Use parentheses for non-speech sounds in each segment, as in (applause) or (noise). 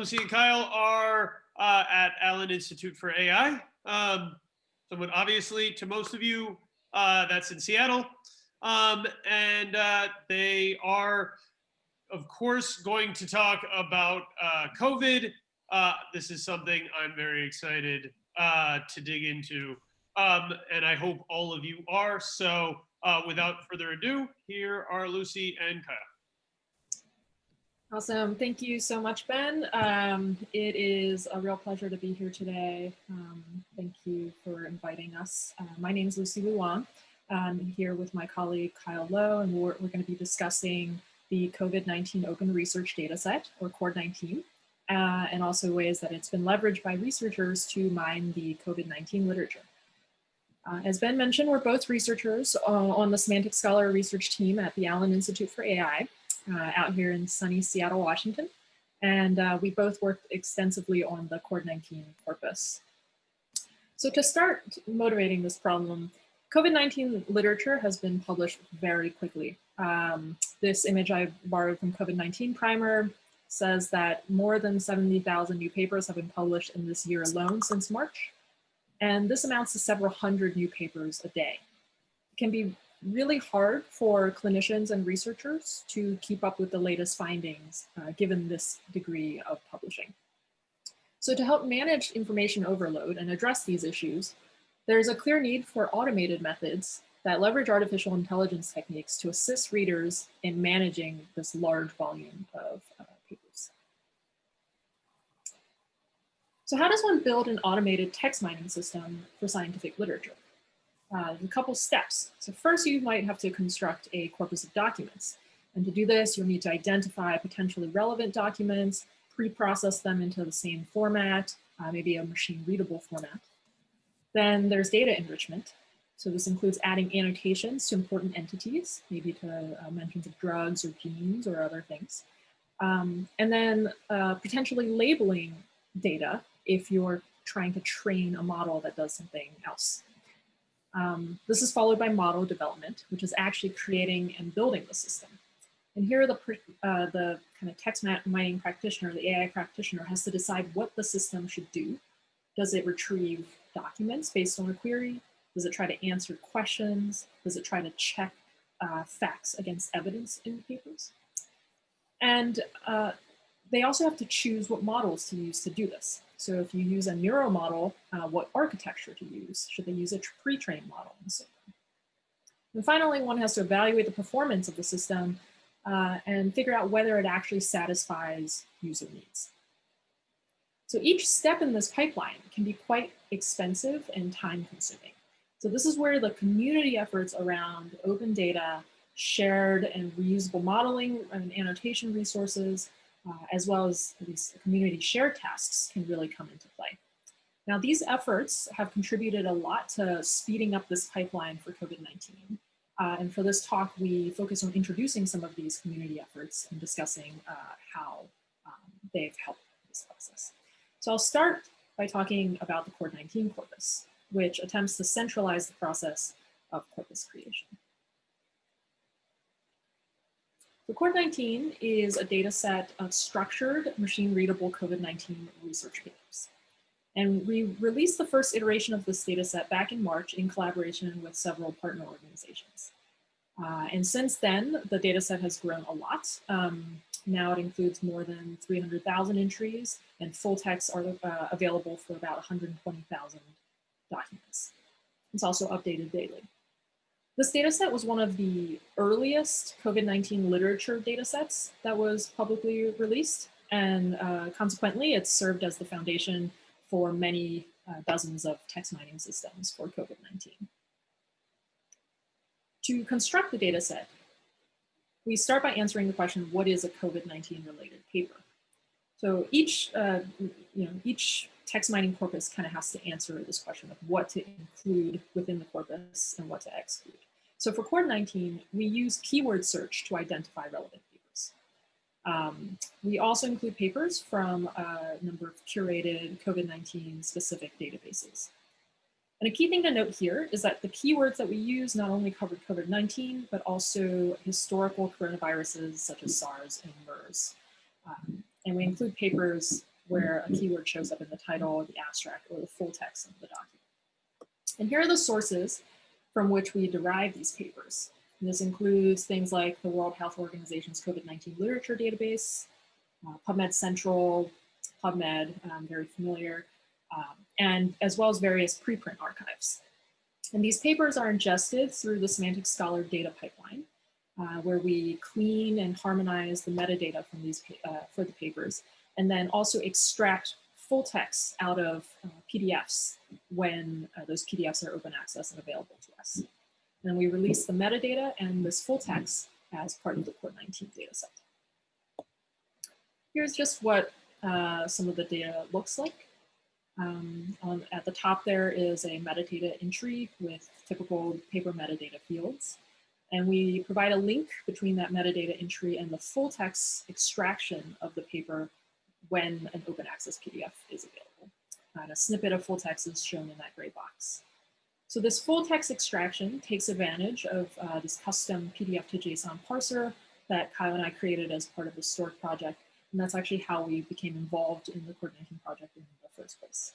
Lucy and Kyle are uh, at Allen Institute for AI. Um, somewhat obviously to most of you, uh, that's in Seattle. Um, and uh, they are, of course, going to talk about uh, COVID. Uh, this is something I'm very excited uh, to dig into. Um, and I hope all of you are. So without further ado, here are Lucy and Kyle. Awesome. Thank you so much, Ben. Um, it is a real pleasure to be here today. Um, thank you for inviting us. Uh, my name is Lucy Lu Wang. I'm here with my colleague Kyle Lo, and we're, we're going to be discussing the COVID-19 Open Research Dataset, or CORD-19, uh, and also ways that it's been leveraged by researchers to mine the COVID-19 literature. Uh, as Ben mentioned, we're both researchers uh, on the Semantic Scholar research team at the Allen Institute for AI, uh, out here in sunny Seattle, Washington. And uh, we both worked extensively on the COVID-19 corpus. So to start motivating this problem, COVID-19 literature has been published very quickly. Um, this image I borrowed from COVID-19 Primer says that more than 70,000 new papers have been published in this year alone since March. And this amounts to several hundred new papers a day. It can be really hard for clinicians and researchers to keep up with the latest findings uh, given this degree of publishing. So to help manage information overload and address these issues, there's a clear need for automated methods that leverage artificial intelligence techniques to assist readers in managing this large volume of uh, papers. So how does one build an automated text mining system for scientific literature? Uh, a couple steps. So first you might have to construct a corpus of documents. And to do this, you'll need to identify potentially relevant documents, pre-process them into the same format, uh, maybe a machine readable format. Then there's data enrichment. So this includes adding annotations to important entities, maybe to uh, mentions of drugs or genes or other things. Um, and then uh, potentially labeling data if you're trying to train a model that does something else. Um, this is followed by model development, which is actually creating and building the system. And here the, uh, the kind of text mining practitioner, the AI practitioner has to decide what the system should do. Does it retrieve documents based on a query? Does it try to answer questions? Does it try to check uh, facts against evidence in papers? And uh, they also have to choose what models to use to do this. So if you use a neural model, uh, what architecture to use? Should they use a pre-trained model and so? And finally, one has to evaluate the performance of the system uh, and figure out whether it actually satisfies user needs. So each step in this pipeline can be quite expensive and time consuming. So this is where the community efforts around open data, shared and reusable modeling and annotation resources, uh, as well as these community shared tasks can really come into play. Now, these efforts have contributed a lot to speeding up this pipeline for COVID-19. Uh, and for this talk, we focus on introducing some of these community efforts and discussing uh, how um, they've helped this process. So I'll start by talking about the CORD-19 corpus, which attempts to centralize the process of corpus creation. The CORD-19 is a data set of structured machine readable COVID-19 research papers. And we released the first iteration of this data set back in March in collaboration with several partner organizations. Uh, and since then, the data set has grown a lot. Um, now it includes more than 300,000 entries and full texts are uh, available for about 120,000 documents. It's also updated daily. This data set was one of the earliest COVID-19 literature data sets that was publicly released. And uh, consequently, it served as the foundation for many uh, dozens of text mining systems for COVID-19. To construct the data set, we start by answering the question, what is a COVID-19 related paper? So each, uh, you know, each text mining corpus kind of has to answer this question of what to include within the corpus and what to exclude. So for CORD-19, we use keyword search to identify relevant papers. Um, we also include papers from a number of curated COVID-19 specific databases. And a key thing to note here is that the keywords that we use not only cover COVID-19, but also historical coronaviruses such as SARS and MERS. Um, and we include papers where a keyword shows up in the title, the abstract, or the full text of the document. And here are the sources from which we derive these papers. And this includes things like the World Health Organization's COVID-19 literature database, uh, PubMed Central, PubMed, um, very familiar, um, and as well as various preprint archives. And these papers are ingested through the Semantic Scholar data pipeline, uh, where we clean and harmonize the metadata from these uh, for the papers, and then also extract full text out of uh, PDFs when uh, those PDFs are open access and available to us. And we release the metadata and this full text as part of the CORD-19 dataset. Here's just what uh, some of the data looks like. Um, on, at the top there is a metadata entry with typical paper metadata fields. And we provide a link between that metadata entry and the full text extraction of the paper when an open access PDF is available. And a snippet of full text is shown in that gray box. So this full text extraction takes advantage of uh, this custom PDF to JSON parser that Kyle and I created as part of the S2ORC project. And that's actually how we became involved in the CORD-19 project in the first place.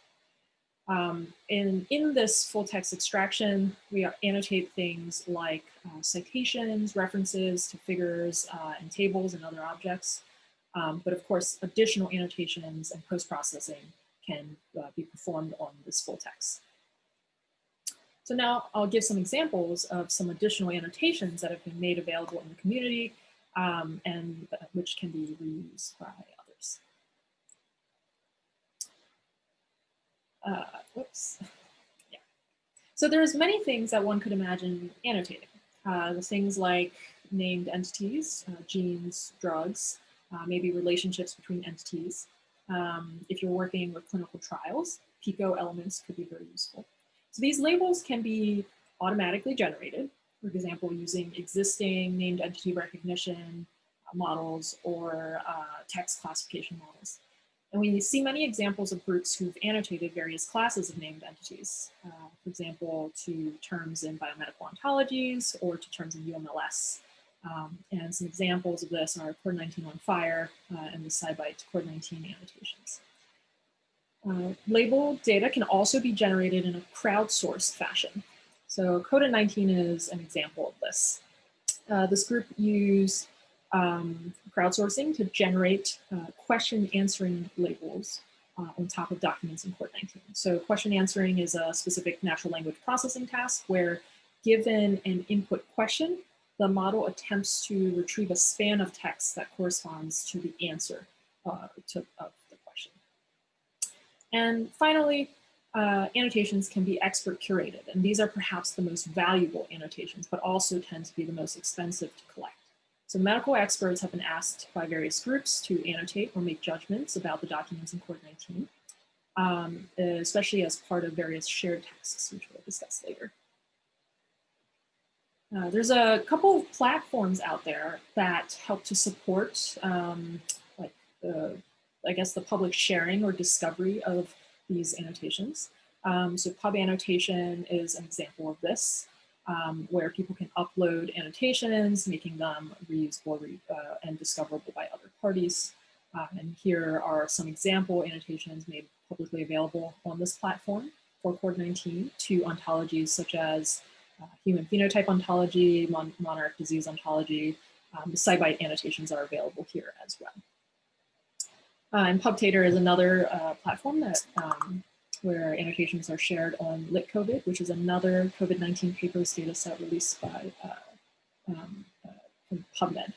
Um, and in this full text extraction, we annotate things like uh, citations, references to figures uh, and tables and other objects. Um, but of course, additional annotations and post-processing can uh, be performed on this full text. So now I'll give some examples of some additional annotations that have been made available in the community um, and uh, which can be reused by others. Uh, whoops. (laughs) Yeah. So there's many things that one could imagine annotating. Uh, the things like named entities, uh, genes, drugs, uh, maybe relationships between entities. Um, if you're working with clinical trials, PICO elements could be very useful. So these labels can be automatically generated, for example, using existing named entity recognition uh, models or uh, text classification models. And we see many examples of groups who've annotated various classes of named entities, uh, for example, to terms in biomedical ontologies or to terms in UMLS. Um, and some examples of this are CORD-19 on fire uh, and the SciBite Core 19 annotations. Uh, label data can also be generated in a crowdsourced fashion. So Coda 19 is an example of this. Uh, this group used um, crowdsourcing to generate uh, question answering labels uh, on top of documents in CORD-19. So question answering is a specific natural language processing task where given an input question, the model attempts to retrieve a span of text that corresponds to the answer uh, to, of the question. And finally, uh, annotations can be expert curated, and these are perhaps the most valuable annotations, but also tend to be the most expensive to collect. So medical experts have been asked by various groups to annotate or make judgments about the documents in CORD-19, um, especially as part of various shared tasks, which we'll discuss later. Uh, there's a couple of platforms out there that help to support um, like the, I guess the public sharing or discovery of these annotations. Um, so PubAnnotation is an example of this, um, where people can upload annotations, making them reusable re uh, and discoverable by other parties. Uh, and here are some example annotations made publicly available on this platform for CORD-19 to ontologies such as uh, human phenotype ontology, mon monarch disease ontology. Um, SciBite annotations are available here as well. Uh, and PubTator is another uh, platform that um, where annotations are shared on LitCovid, which is another COVID-19 papers data set released by uh, um, uh, PubMed.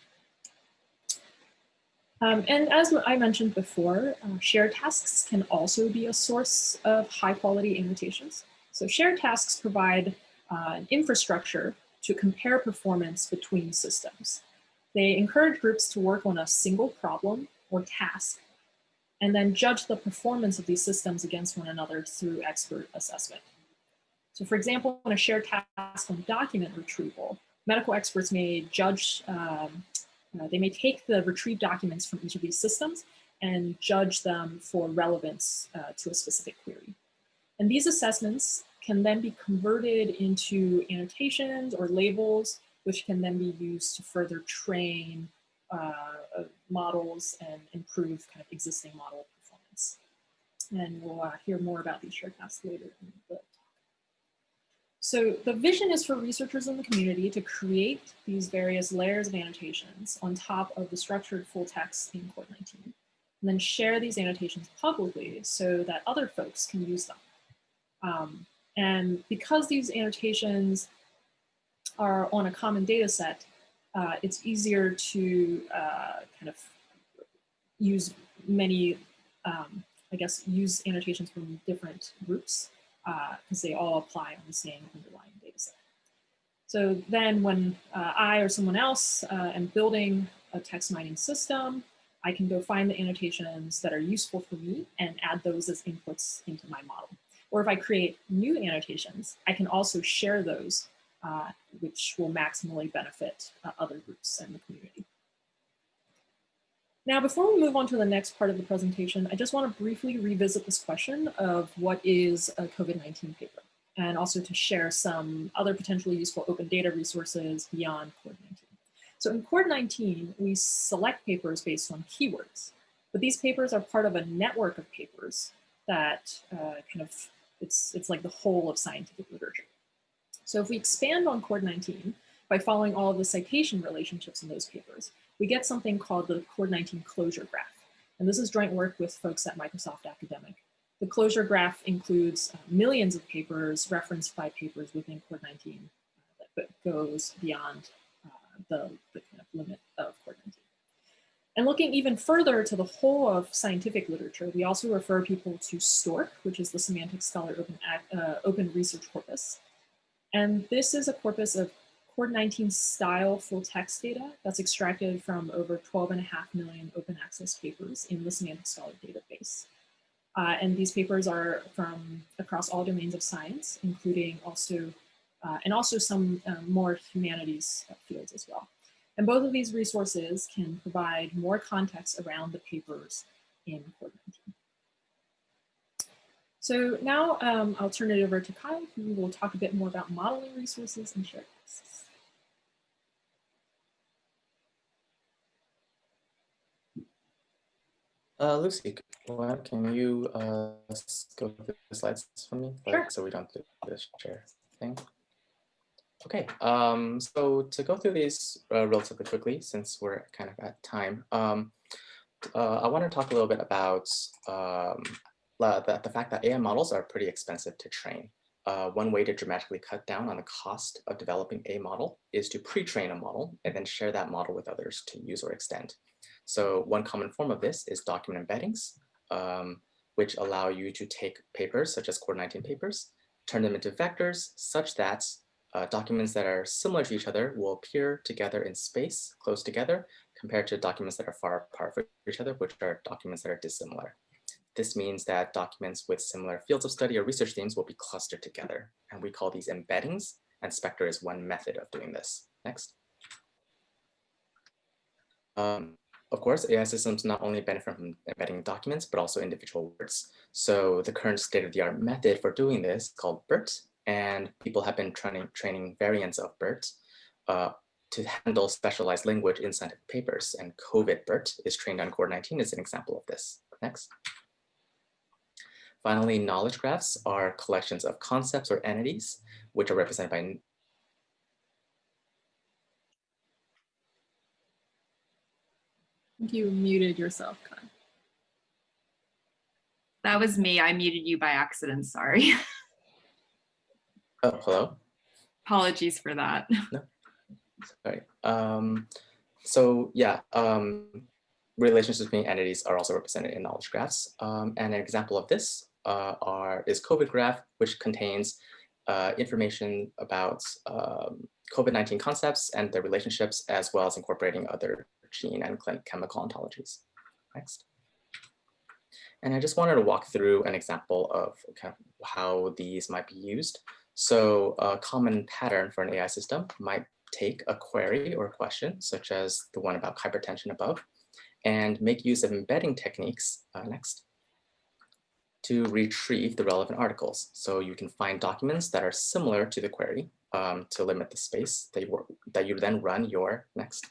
Um, and as I mentioned before, uh, shared tasks can also be a source of high quality annotations. So shared tasks provide uh, infrastructure to compare performance between systems. They encourage groups to work on a single problem or task and then judge the performance of these systems against one another through expert assessment. So for example, in a shared task on document retrieval, medical experts may judge, um, uh, they may take the retrieved documents from each of these systems and judge them for relevance uh, to a specific query. And these assessments can then be converted into annotations or labels, which can then be used to further train uh, uh, models and improve kind of existing model performance. And we'll uh, hear more about these shared paths later in the talk. So the vision is for researchers in the community to create these various layers of annotations on top of the structured full text in Cord 19, and then share these annotations publicly so that other folks can use them. Um, and because these annotations are on a common data set, uh, it's easier to uh, kind of use many, um, I guess, use annotations from different groups because uh, they all apply on the same underlying data set. So then when uh, I or someone else uh, am building a text mining system, I can go find the annotations that are useful for me and add those as inputs into my model. Or if I create new annotations, I can also share those, uh, which will maximally benefit uh, other groups in the community. Now, before we move on to the next part of the presentation, I just want to briefly revisit this question of what is a COVID-19 paper, and also to share some other potentially useful open data resources beyond Cord19. So in Cord19, we select papers based on keywords, but these papers are part of a network of papers that uh, kind of, it's, it's like the whole of scientific literature. So if we expand on Cord19 by following all of the citation relationships in those papers, we get something called the Cord19 closure graph. And this is joint work with folks at Microsoft Academic. The closure graph includes uh, millions of papers referenced by papers within Cord19 uh, that goes beyond uh, the, the kind of limit of Cord19. And looking even further to the whole of scientific literature, we also refer people to S2ORC, which is the Semantic Scholar Open, uh, Open Research Corpus. And this is a corpus of Cord19 style full text data that's extracted from over 12 and a half million open access papers in the Semantic Scholar database. Uh, and these papers are from across all domains of science, including also, uh, and also some um, more humanities fields as well. And both of these resources can provide more context around the papers in Cord19. So now um, I'll turn it over to Kai, who will talk a bit more about modeling resources and shared tasks. Uh, Lucy, can you uh, go through the slides for me? Sure. so we don't do this share thing. Okay, um, so to go through these uh, relatively quickly, since we're kind of at time, um, uh, I want to talk a little bit about um, the, the fact that AI models are pretty expensive to train. Uh, one way to dramatically cut down on the cost of developing a model is to pre-train a model and then share that model with others to use or extend. So one common form of this is document embeddings, um, which allow you to take papers such as Cord19 papers, turn them into vectors such that uh, documents that are similar to each other will appear together in space, close together, compared to documents that are far apart from each other, which are documents that are dissimilar. This means that documents with similar fields of study or research themes will be clustered together, and we call these embeddings, and SPECTER is one method of doing this. Next. Um, of course, AI systems not only benefit from embedding documents, but also individual words. So the current state-of-the-art method for doing this is called BERT, and people have been training, training variants of BERT uh, to handle specialized language in scientific papers, and COVID BERT is trained on Cord19 as an example of this. Next. Finally, knowledge graphs are collections of concepts or entities, which are represented by I think You muted yourself, Kai. That was me. I muted you by accident. Sorry. (laughs) Oh, hello. Apologies for that. (laughs) No, sorry. Um, so yeah, um, relationships between entities are also represented in knowledge graphs. Um, and an example of this uh, are is COVID graph, which contains uh, information about um, COVID-19 concepts and their relationships, as well as incorporating other gene and chemical ontologies. Next. And I just wanted to walk through an example of kind of how these might be used. So a common pattern for an AI system might take a query or a question, such as the one about hypertension above, and make use of embedding techniques, uh, next, to retrieve the relevant articles. So you can find documents that are similar to the query um, to limit the space that you, that you then run your next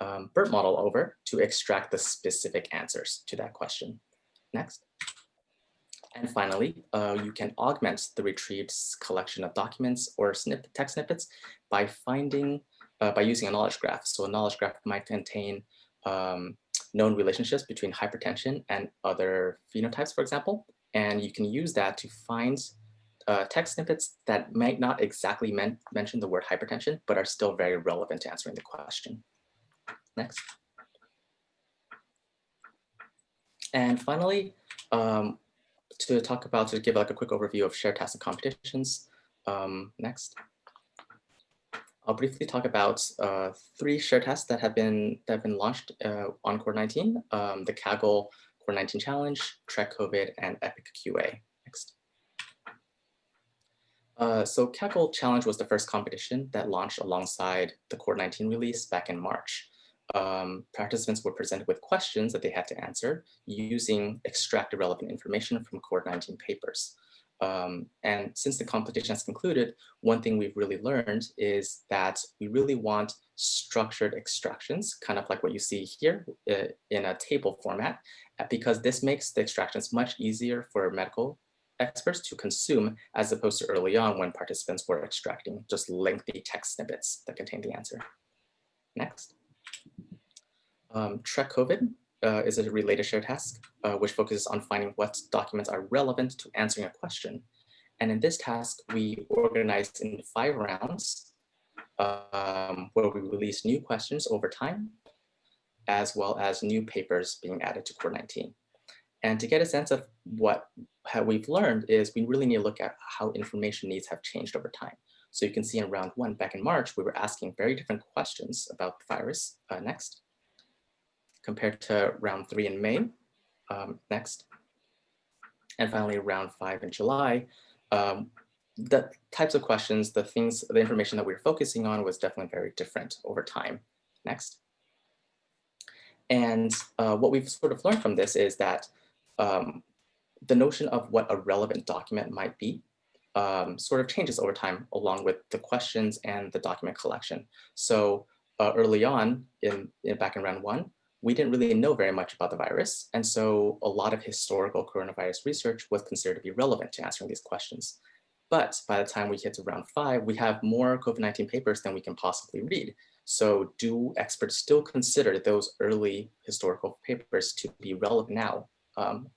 um, BERT model over to extract the specific answers to that question. Next. And finally, uh, you can augment the retrieved collection of documents or snip, text snippets by finding, uh, by using a knowledge graph. So a knowledge graph might contain um, known relationships between hypertension and other phenotypes, for example. And you can use that to find uh, text snippets that might not exactly men mention the word hypertension, but are still very relevant to answering the question. Next. And finally, um, to talk about, to give like a quick overview of shared tasks and competitions. Um, next. I'll briefly talk about uh, three shared tasks that have been that have been launched uh, on CORD-19, um, the Kaggle CORD-19 Challenge, TREC-COVID, and Epic QA. Next. Uh, so Kaggle Challenge was the first competition that launched alongside the CORD-19 release back in March. Um, participants were presented with questions that they had to answer using extracted relevant information from CORD-19 papers. Um, and since the competition has concluded, one thing we've really learned is that we really want structured extractions, kind of like what you see here uh, in a table format, uh, because this makes the extractions much easier for medical experts to consume as opposed to early on when participants were extracting just lengthy text snippets that contain the answer. Next. Um, TREC-COVID uh, is a related shared task, uh, which focuses on finding what documents are relevant to answering a question. And in this task, we organized in five rounds um, where we release new questions over time, as well as new papers being added to CORD-19. And to get a sense of what we've learned is we really need to look at how information needs have changed over time. So you can see in round one back in March, we were asking very different questions about the virus. Uh, next compared to round three in May. Um, next. And finally, round five in July. Um, the types of questions, the things, the information that we were focusing on was definitely very different over time. Next. And uh, what we've sort of learned from this is that um, the notion of what a relevant document might be um, sort of changes over time along with the questions and the document collection. So uh, early on in, in back in round one, we didn't really know very much about the virus. And so a lot of historical coronavirus research was considered to be relevant to answering these questions. But by the time we get to round five, we have more COVID-19 papers than we can possibly read. So do experts still consider those early historical papers to be relevant now, um,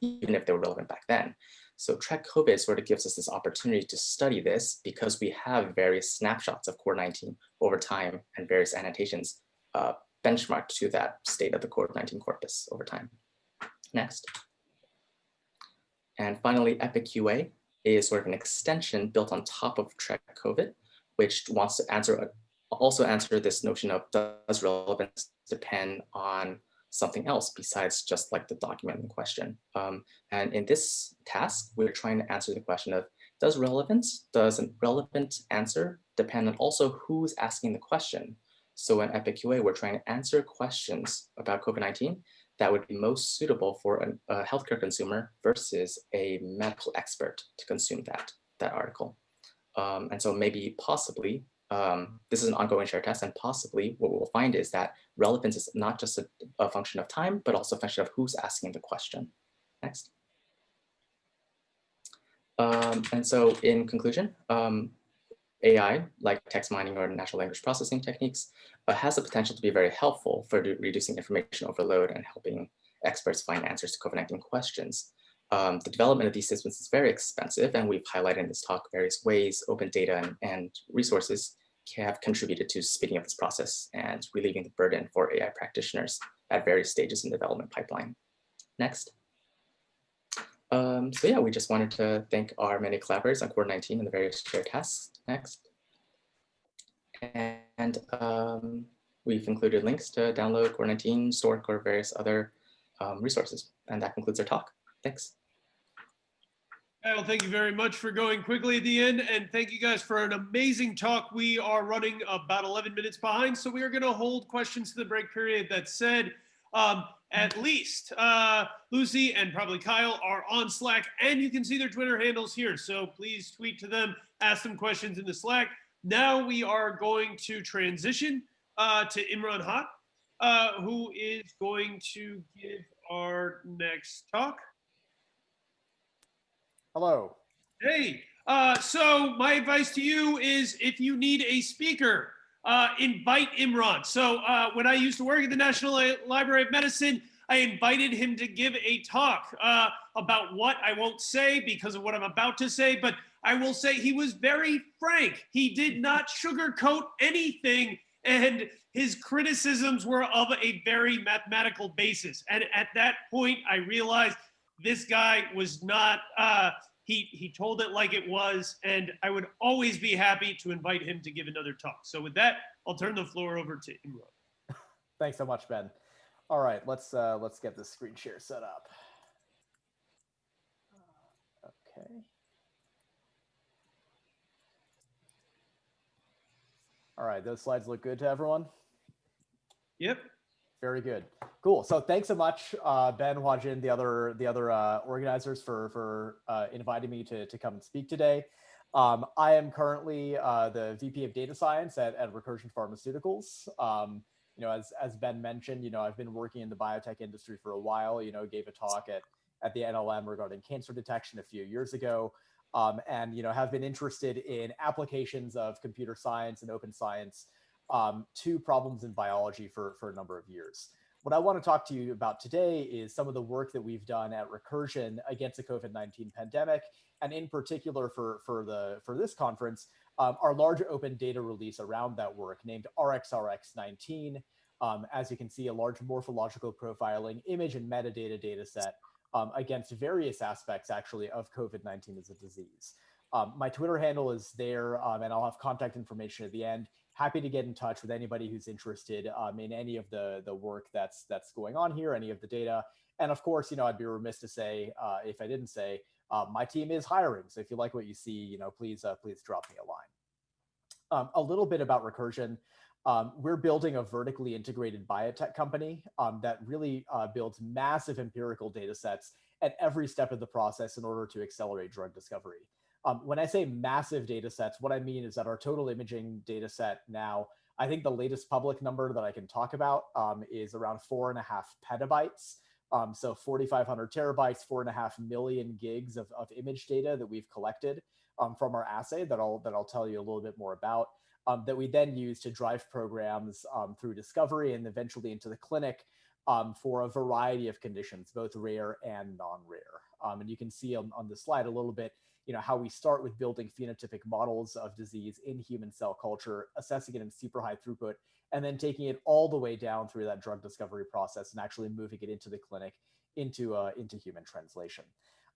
even if they were relevant back then? So TREC-COVID sort of gives us this opportunity to study this because we have various snapshots of CORD-19 over time and various annotations uh, benchmarked to that state of the COVID-19 corpus over time. Next. And finally, Epic QA is sort of an extension built on top of Trek COVID, which wants to answer also answer this notion of does relevance depend on something else besides just like the document in question. Um, and in this task, we're trying to answer the question of does relevance, does a relevant answer depend on also who's asking the question? So in Epic QA, we're trying to answer questions about COVID-19 that would be most suitable for an, a healthcare consumer versus a medical expert to consume that, that article. Um, and so maybe possibly, um, this is an ongoing shared test and possibly what we'll find is that relevance is not just a, a function of time, but also a function of who's asking the question. Next. Um, and so in conclusion, um, AI, like text mining or natural language processing techniques, uh, has the potential to be very helpful for reducing information overload and helping experts find answers to COVID-19 questions. Um, the development of these systems is very expensive, and we've highlighted in this talk various ways open data and, and resources have contributed to speeding up this process and relieving the burden for AI practitioners at various stages in the development pipeline. Next. Um, so yeah, we just wanted to thank our many collaborators on CORD-19 and the various shared tasks. Next. And um, we've included links to download Core 19, S2ORC, or various other um, resources. And that concludes our talk. Thanks. Well, thank you very much for going quickly at the end. And thank you guys for an amazing talk. We are running about 11 minutes behind, so we are going to hold questions to the break period. That said, um, at least uh, Lucy and probably Kyle are on Slack, and you can see their Twitter handles here. So please tweet to them, ask them questions in the Slack. Now we are going to transition uh, to Imran Haque, uh, who is going to give our next talk. Hello. Hey, uh, so my advice to you is if you need a speaker, uh, invite Imran. So uh, when I used to work at the National Library of Medicine, I invited him to give a talk uh, about what I won't say because of what I'm about to say, but I will say he was very frank. He did not sugarcoat anything, and his criticisms were of a very mathematical basis. And at that point, I realized this guy was not. Uh, he he told it like it was, and I would always be happy to invite him to give another talk. So with that, I'll turn the floor over to Imran. (laughs) Thanks so much, Ben. All right, let's uh, let's get this screen share set up. Okay. All right, those slides look good to everyone. Yep. Very good. Cool. So thanks so much, uh, Ben Huajin, the other the other uh, organizers for for uh, inviting me to to come and speak today. Um, I am currently uh, the VP of Data Science at, at Recursion Pharmaceuticals. Um, you know, as as Ben mentioned, you know, I've been working in the biotech industry for a while. You know, gave a talk at at the NLM regarding cancer detection a few years ago, um, and you know, have been interested in applications of computer science and open science um, to problems in biology for, for a number of years. What I want to talk to you about today is some of the work that we've done at Recursion against the COVID-19 pandemic, and in particular for, for, the, for this conference, um, our large open data release around that work named RxRx19. Um, as you can see, a large morphological profiling image and metadata data set um, against various aspects actually of COVID-19 as a disease. Um, my Twitter handle is there um, and I'll have contact information at the end happy to get in touch with anybody who's interested um, in any of the the work that's that's going on here, any of the data. And of course, you know, I'd be remiss to say uh, if I didn't say uh, my team is hiring. So if you like what you see, you know, please uh, please drop me a line. Um, a little bit about Recursion. Um, we're building a vertically integrated biotech company um, that really uh, builds massive empirical data sets at every step of the process in order to accelerate drug discovery. Um, when I say massive data sets, what I mean is that our total imaging data set now, I think the latest public number that I can talk about um, is around four and a half petabytes. Um, so 4,500 terabytes, four and a half million gigs of, of image data that we've collected um, from our assay that I'll, that I'll tell you a little bit more about. Um, that we then use to drive programs um, through discovery and eventually into the clinic for a variety of conditions, both rare and non-rare. and you can see on, on the slide a little bit you know, how we start with building phenotypic models of disease in human cell culture, assessing it in super high throughput, and then taking it all the way down through that drug discovery process and actually moving it into the clinic into, uh, into human translation.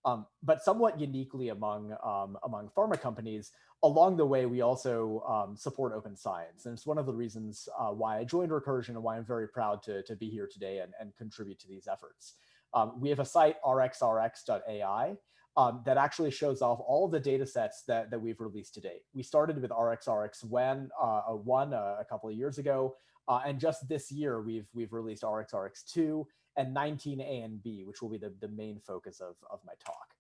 Um, but somewhat uniquely among, um, among pharma companies, along the way, we also um, support open science. And it's one of the reasons uh, why I joined Recursion and why I'm very proud to, to be here today and, and contribute to these efforts. Um, we have a site, rxrx.ai, um, that actually shows off all the data sets that, that we've released to date. We started with RxRx1 uh, one, uh, a couple of years ago, uh, and just this year we've, we've released RxRx2 and 19A and B, which will be the, the main focus of, of my talk.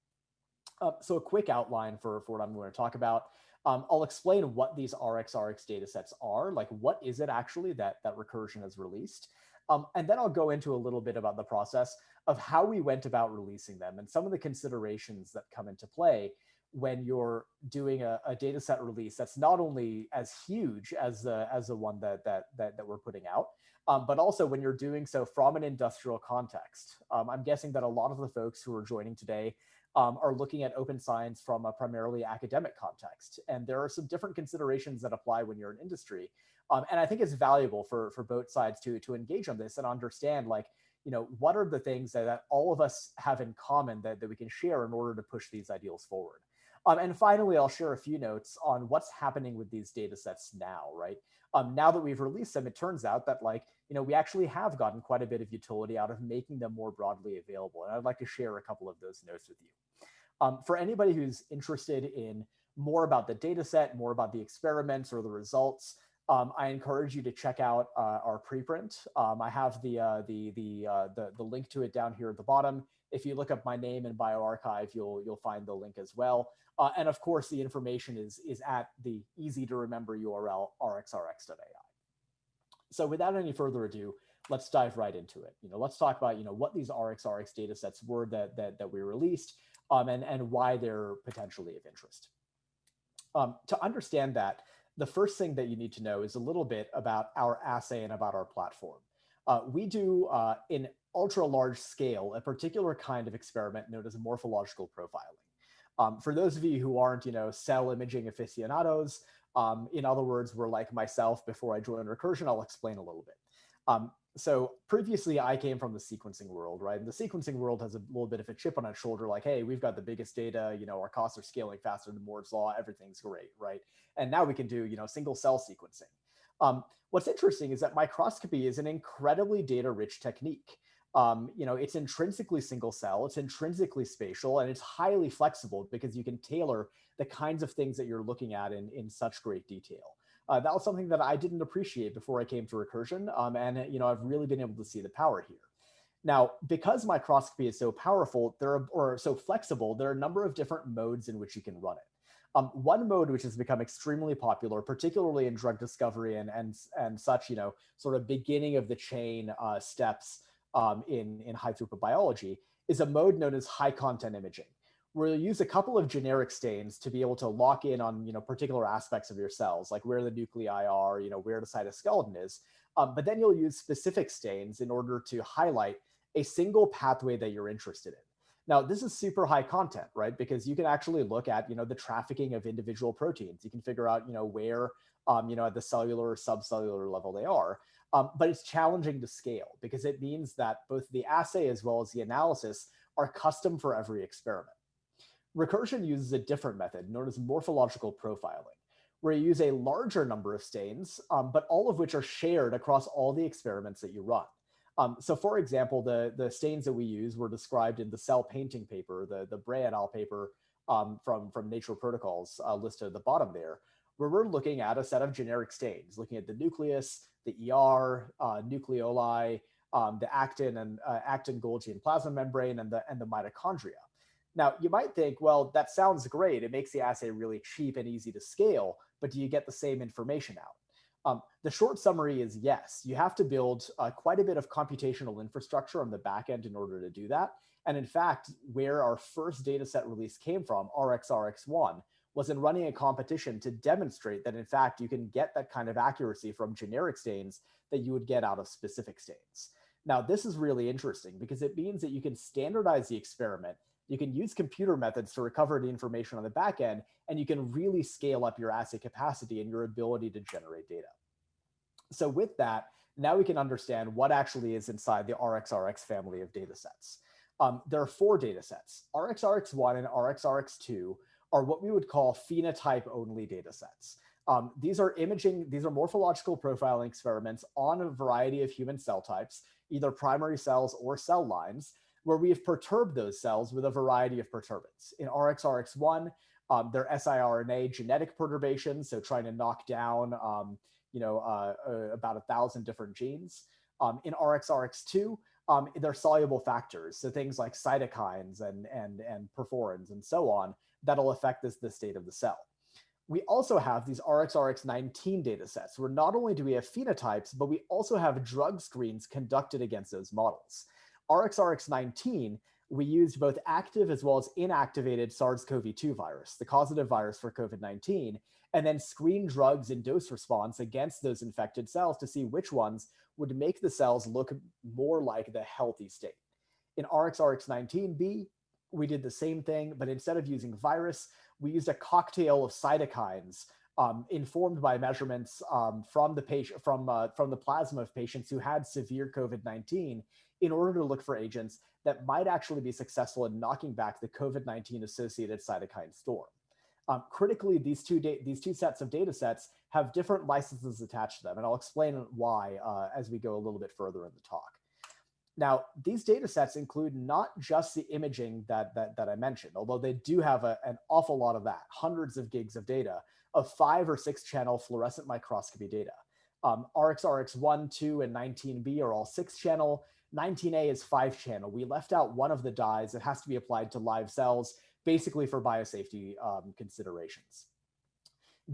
Uh, so a quick outline for, for what I'm going to talk about. Um, I'll explain what these RxRx data sets are, like what is it actually that, that Recursion has released. Um, and then I'll go into a little bit about the process of how we went about releasing them and some of the considerations that come into play when you're doing a, a data set release that's not only as huge as the as the one that that that, that we're putting out, um, but also when you're doing so from an industrial context. Um, I'm guessing that a lot of the folks who are joining today um, are looking at open science from a primarily academic context. And there are some different considerations that apply when you're in industry. Um, and I think it's valuable for, for both sides to, to engage on this and understand like, you know, what are the things that, that all of us have in common that, that we can share in order to push these ideals forward. Um, and finally, I'll share a few notes on what's happening with these data sets now, right? Um, now that we've released them, it turns out that like, you know, we actually have gotten quite a bit of utility out of making them more broadly available. And I'd like to share a couple of those notes with you. Um, for anybody who's interested in more about the data set, more about the experiments or the results, um, I encourage you to check out uh, our preprint. Um, I have the, uh, the, the, uh, the, the link to it down here at the bottom. If you look up my name in bioRxiv, you'll, you'll find the link as well. Uh, and of course, the information is, is at the easy to remember URL rxrx.ai. So without any further ado, let's dive right into it. You know, let's talk about, you know, what these RxRx data sets were that, that, that we released, um, and, and why they're potentially of interest. Um, to understand that, the first thing that you need to know is a little bit about our assay and about our platform. Uh, we do uh, in ultra large scale a particular kind of experiment known as morphological profiling. Um, for those of you who aren't, you know, cell imaging aficionados, um, in other words, were like myself before I joined Recursion, I'll explain a little bit. Um, so previously I came from the sequencing world, right? And the sequencing world has a little bit of a chip on its shoulder, like, hey, we've got the biggest data, you know, our costs are scaling faster than Moore's law, everything's great, right? And now we can do, you know, single cell sequencing. Um, what's interesting is that microscopy is an incredibly data rich technique. Um, you know, it's intrinsically single cell, it's intrinsically spatial, and it's highly flexible because you can tailor the kinds of things that you're looking at in, in such great detail. Uh, that was something that I didn't appreciate before I came to Recursion, um, and you know I've really been able to see the power here. Now, because microscopy is so powerful, there are, or so flexible, there are a number of different modes in which you can run it. Um, one mode which has become extremely popular, particularly in drug discovery and and and such, you know, sort of beginning of the chain uh, steps um, in in high throughput biology, is a mode known as high content imaging you'll use a couple of generic stains to be able to lock in on you know particular aspects of your cells, like where the nuclei are, you know where the cytoskeleton is. Um, but then you'll use specific stains in order to highlight a single pathway that you're interested in. Now, this is super high content, right? Because you can actually look at, you know, the trafficking of individual proteins. You can figure out, you know, where, um, you know, at the cellular or subcellular level they are. Um, but it's challenging to scale because it means that both the assay as well as the analysis are custom for every experiment. Recursion uses a different method known as morphological profiling, where you use a larger number of stains, um, but all of which are shared across all the experiments that you run. Um, so for example, the, the stains that we use were described in the cell painting paper, the, the Bray et al. paper um, from, from Nature Protocols uh, listed at the bottom there, where we're looking at a set of generic stains, looking at the nucleus, the ER, uh, nucleoli, um, the actin and uh, actin Golgi and plasma membrane, and the, and the mitochondria. Now, you might think, well, that sounds great. It makes the assay really cheap and easy to scale, but do you get the same information out? Um, the short summary is yes, you have to build uh, quite a bit of computational infrastructure on the back end in order to do that. And in fact, where our first data set release came from, RxRx1, was in running a competition to demonstrate that in fact you can get that kind of accuracy from generic stains that you would get out of specific stains. Now, this is really interesting because it means that you can standardize the experiment you can use computer methods to recover the information on the back end, and you can really scale up your assay capacity and your ability to generate data. So with that, now we can understand what actually is inside the RxRx family of data sets. Um, there are four data sets. RxRx1 and RxRx2 are what we would call phenotype only data sets. Um, these are imaging, these are morphological profiling experiments on a variety of human cell types, either primary cells or cell lines, where we have perturbed those cells with a variety of perturbants. In RxRx1, um, they're siRNA genetic perturbations, so trying to knock down um, you know, uh, uh, about a thousand different genes. Um, in RxRx2, um, they're soluble factors, so things like cytokines and, and, and perforins and so on that'll affect this, the state of the cell. We also have these RxRx19 data sets where not only do we have phenotypes, but we also have drug screens conducted against those models. RxRx19, we used both active as well as inactivated SARS-CoV-2 virus, the causative virus for COVID-19, and then screen drugs in dose response against those infected cells to see which ones would make the cells look more like the healthy state. In RxRx19b, we did the same thing, but instead of using virus, we used a cocktail of cytokines um, informed by measurements um, from the patient from uh, from the plasma of patients who had severe COVID-19 in order to look for agents that might actually be successful in knocking back the COVID-19 associated cytokine storm. Um, critically, these two, these two sets of data sets have different licenses attached to them, and I'll explain why uh, as we go a little bit further in the talk. Now, these data sets include not just the imaging that, that, that I mentioned, although they do have a, an awful lot of that, hundreds of gigs of data of five or six channel fluorescent microscopy data. Um, RxRx1, 2, and 19b are all six channel. 19A is five channel. We left out one of the dyes that has to be applied to live cells, basically for biosafety um, considerations.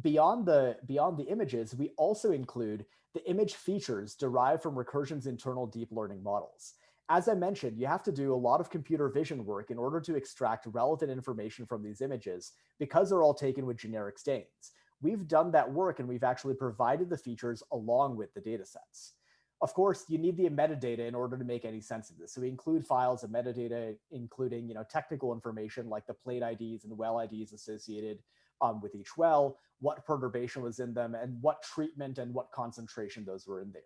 Beyond the, beyond the images, we also include the image features derived from Recursion's internal deep learning models. As I mentioned, you have to do a lot of computer vision work in order to extract relevant information from these images because they're all taken with generic stains. We've done that work and we've actually provided the features along with the data sets. Of course, you need the metadata in order to make any sense of this. So we include files of metadata, including you know, technical information like the plate IDs and well IDs associated um, with each well, what perturbation was in them, and what treatment and what concentration those were in there.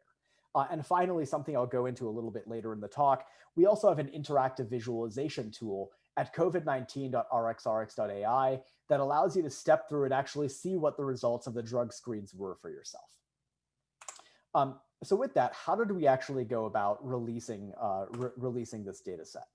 Uh, and finally, something I'll go into a little bit later in the talk, we also have an interactive visualization tool at covid19.rxrx.ai that allows you to step through and actually see what the results of the drug screens were for yourself. Um, so with that, how did we actually go about releasing, uh, re releasing this data set?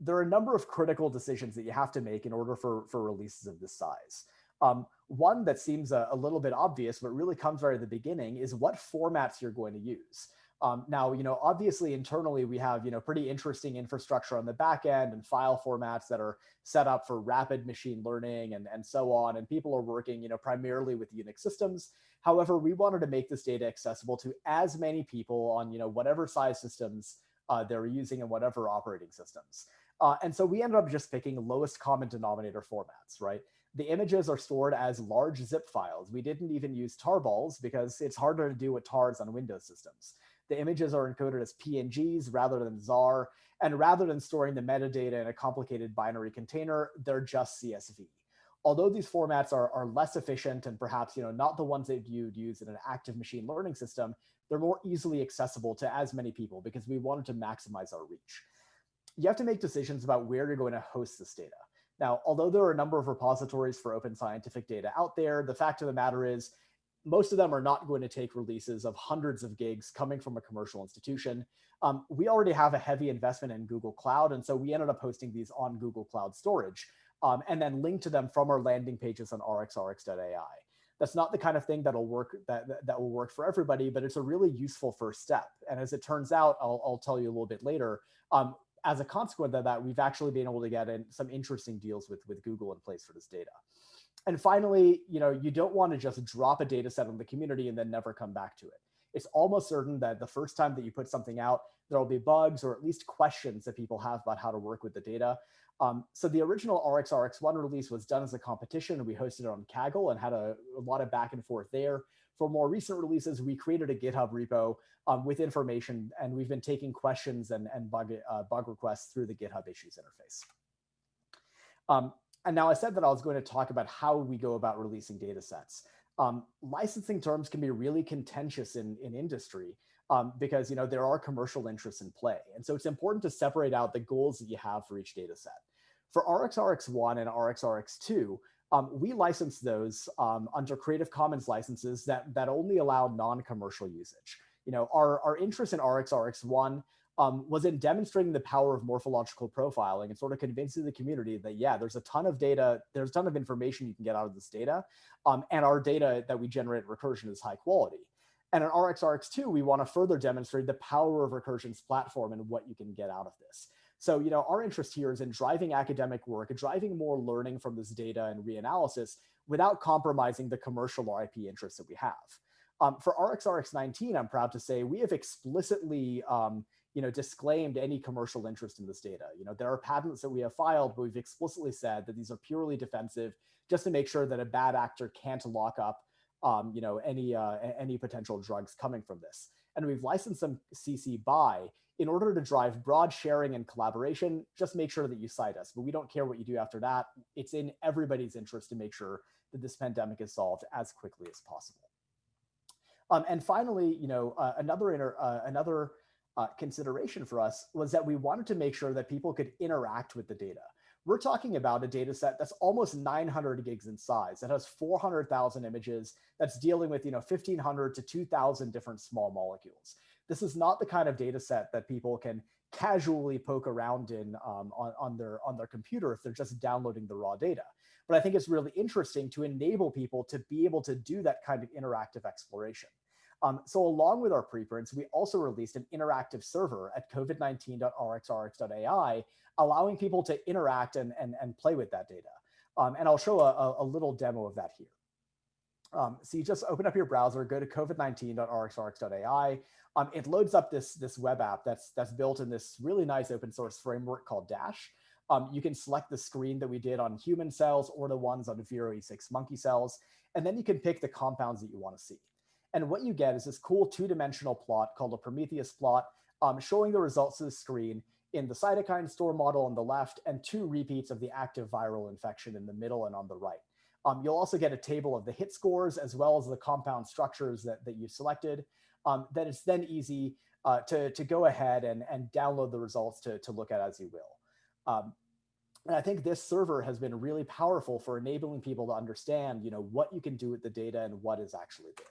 There are a number of critical decisions that you have to make in order for, for releases of this size. Um, one that seems a, a, little bit obvious, but really comes right at the beginning is what formats you're going to use. Um, now, you know, obviously internally we have, you know, pretty interesting infrastructure on the back end and file formats that are set up for rapid machine learning and, and so on. And people are working, you know, primarily with Unix systems. However, we wanted to make this data accessible to as many people on, you know, whatever size systems uh, they're using and whatever operating systems. Uh, and so we ended up just picking lowest common denominator formats, right? The images are stored as large zip files. We didn't even use tarballs because it's harder to do with tars on Windows systems. The images are encoded as PNGs rather than Zarr. And rather than storing the metadata in a complicated binary container, they're just CSV. Although these formats are, are less efficient and perhaps you know, not the ones that you'd use in an active machine learning system, they're more easily accessible to as many people because we wanted to maximize our reach. You have to make decisions about where you're going to host this data. Now, although there are a number of repositories for open scientific data out there, the fact of the matter is most of them are not going to take releases of hundreds of gigs coming from a commercial institution. Um, we already have a heavy investment in Google Cloud, and so we ended up hosting these on Google Cloud Storage, um, and then link to them from our landing pages on rxrx.ai. That's not the kind of thing that'll work that, that, will work for everybody, but it's a really useful first step. And as it turns out, I'll, I'll tell you a little bit later, um, as a consequence of that, we've actually been able to get in some interesting deals with, with Google in place for this data and finally, you know, you don't want to just drop a data set on the community and then never come back to it. It's almost certain that the first time that you put something out, there'll be bugs or at least questions that people have about how to work with the data. Um, so the original RxRx1 release was done as a competition. And we hosted it on Kaggle and had a, a lot of back and forth there. For more recent releases, we created a GitHub repo um, with information, and we've been taking questions and, and bug, uh, bug requests through the GitHub issues interface. Um, and now I said that I was going to talk about how we go about releasing data sets. Um, licensing terms can be really contentious in, in industry um, because you know there are commercial interests in play. And so it's important to separate out the goals that you have for each data set. For RxRx1 and RxRx2, um, we license those um, under Creative Commons licenses that, that only allow non-commercial usage. You know, our, our interest in RxRx1 um, was in demonstrating the power of morphological profiling and sort of convincing the community that, yeah, there's a ton of data, there's a ton of information you can get out of this data. Um, and our data that we generate Recursion is high quality. And in RxRx2, we want to further demonstrate the power of Recursion's platform and what you can get out of this. So, you know, our interest here is in driving academic work, driving more learning from this data and reanalysis without compromising the commercial or IP interests that we have. Um, for RxRx19, I'm proud to say we have explicitly um, you know, disclaimed any commercial interest in this data. You know, there are patents that we have filed, but we've explicitly said that these are purely defensive just to make sure that a bad actor can't lock up, um, you know, any, uh, any potential drugs coming from this. And we've licensed them CC BY in order to drive broad sharing and collaboration, just make sure that you cite us, but we don't care what you do after that. It's in everybody's interest to make sure that this pandemic is solved as quickly as possible. Um, and finally, you know, uh, another, inter, uh, another uh, consideration for us was that we wanted to make sure that people could interact with the data. We're talking about a data set that's almost 900 gigs in size, that has 400,000 images, that's dealing with you know 1,500 to 2,000 different small molecules. This is not the kind of data set that people can casually poke around in um, on, on, their, on their computer if they're just downloading the raw data. But I think it's really interesting to enable people to be able to do that kind of interactive exploration. Um, so along with our preprints, we also released an interactive server at covid19.rxrx.ai, allowing people to interact and, and, and play with that data. Um, and I'll show a, a, little demo of that here. Um, so you just open up your browser, go to covid19.rxrx.ai. Um, it loads up this, this web app that's, that's built in this really nice open source framework called Dash. Um, you can select the screen that we did on human cells or the ones on Vero E6 monkey cells, and then you can pick the compounds that you want to see. And what you get is this cool two-dimensional plot called a Prometheus plot, um, showing the results of the screen in the cytokine storm model on the left and two repeats of the active viral infection in the middle and on the right. Um, you'll also get a table of the hit scores as well as the compound structures that, that you've selected. Um, that it's then easy uh, to, to go ahead and, and download the results to, to look at as you will. Um, and I think this server has been really powerful for enabling people to understand, you know, what you can do with the data and what is actually there.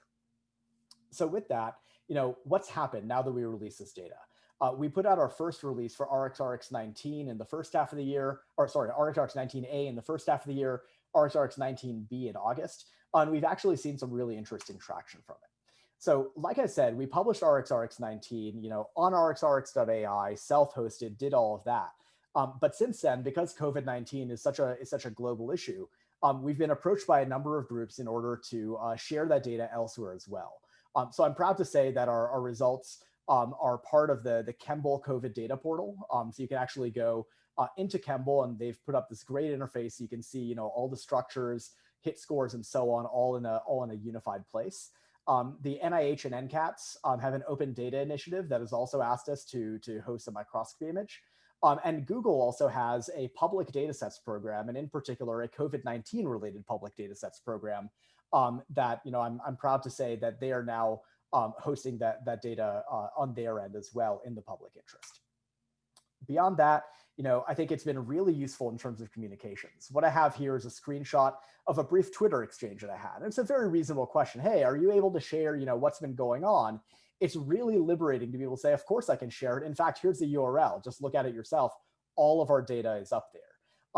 So with that, you know, what's happened now that we release this data? Uh, we put out our first release for RxRx19 in the first half of the year, or sorry, RxRx19A in the first half of the year, RxRx19B in August, and we've actually seen some really interesting traction from it. So like I said, we published RxRx19, you know, on rxrx.ai, self-hosted, did all of that. Um, but since then, because COVID-19 is such a is such a global issue, um, we've been approached by a number of groups in order to uh, share that data elsewhere as well. Um, so I'm proud to say that our, our results um, are part of the, the ChEMBL COVID data portal. Um, so you can actually go uh, into ChEMBL and they've put up this great interface. So you can see, you know, all the structures, hit scores, and so on, all in a all in a unified place. Um, the NIH and NCATS um, have an open data initiative that has also asked us to, to host a microscopy image. Um, and Google also has a public datasets program, and in particular, a COVID-19 related public datasets program um, that, you know, I'm, I'm proud to say that they are now um, hosting that, that data uh, on their end as well in the public interest. Beyond that, you know, I think it's been really useful in terms of communications. What I have here is a screenshot of a brief Twitter exchange that I had. And it's a very reasonable question. Hey, are you able to share, you know, what's been going on? It's really liberating to be able to say, of course I can share it. In fact, here's the URL. Just look at it yourself. All of our data is up there.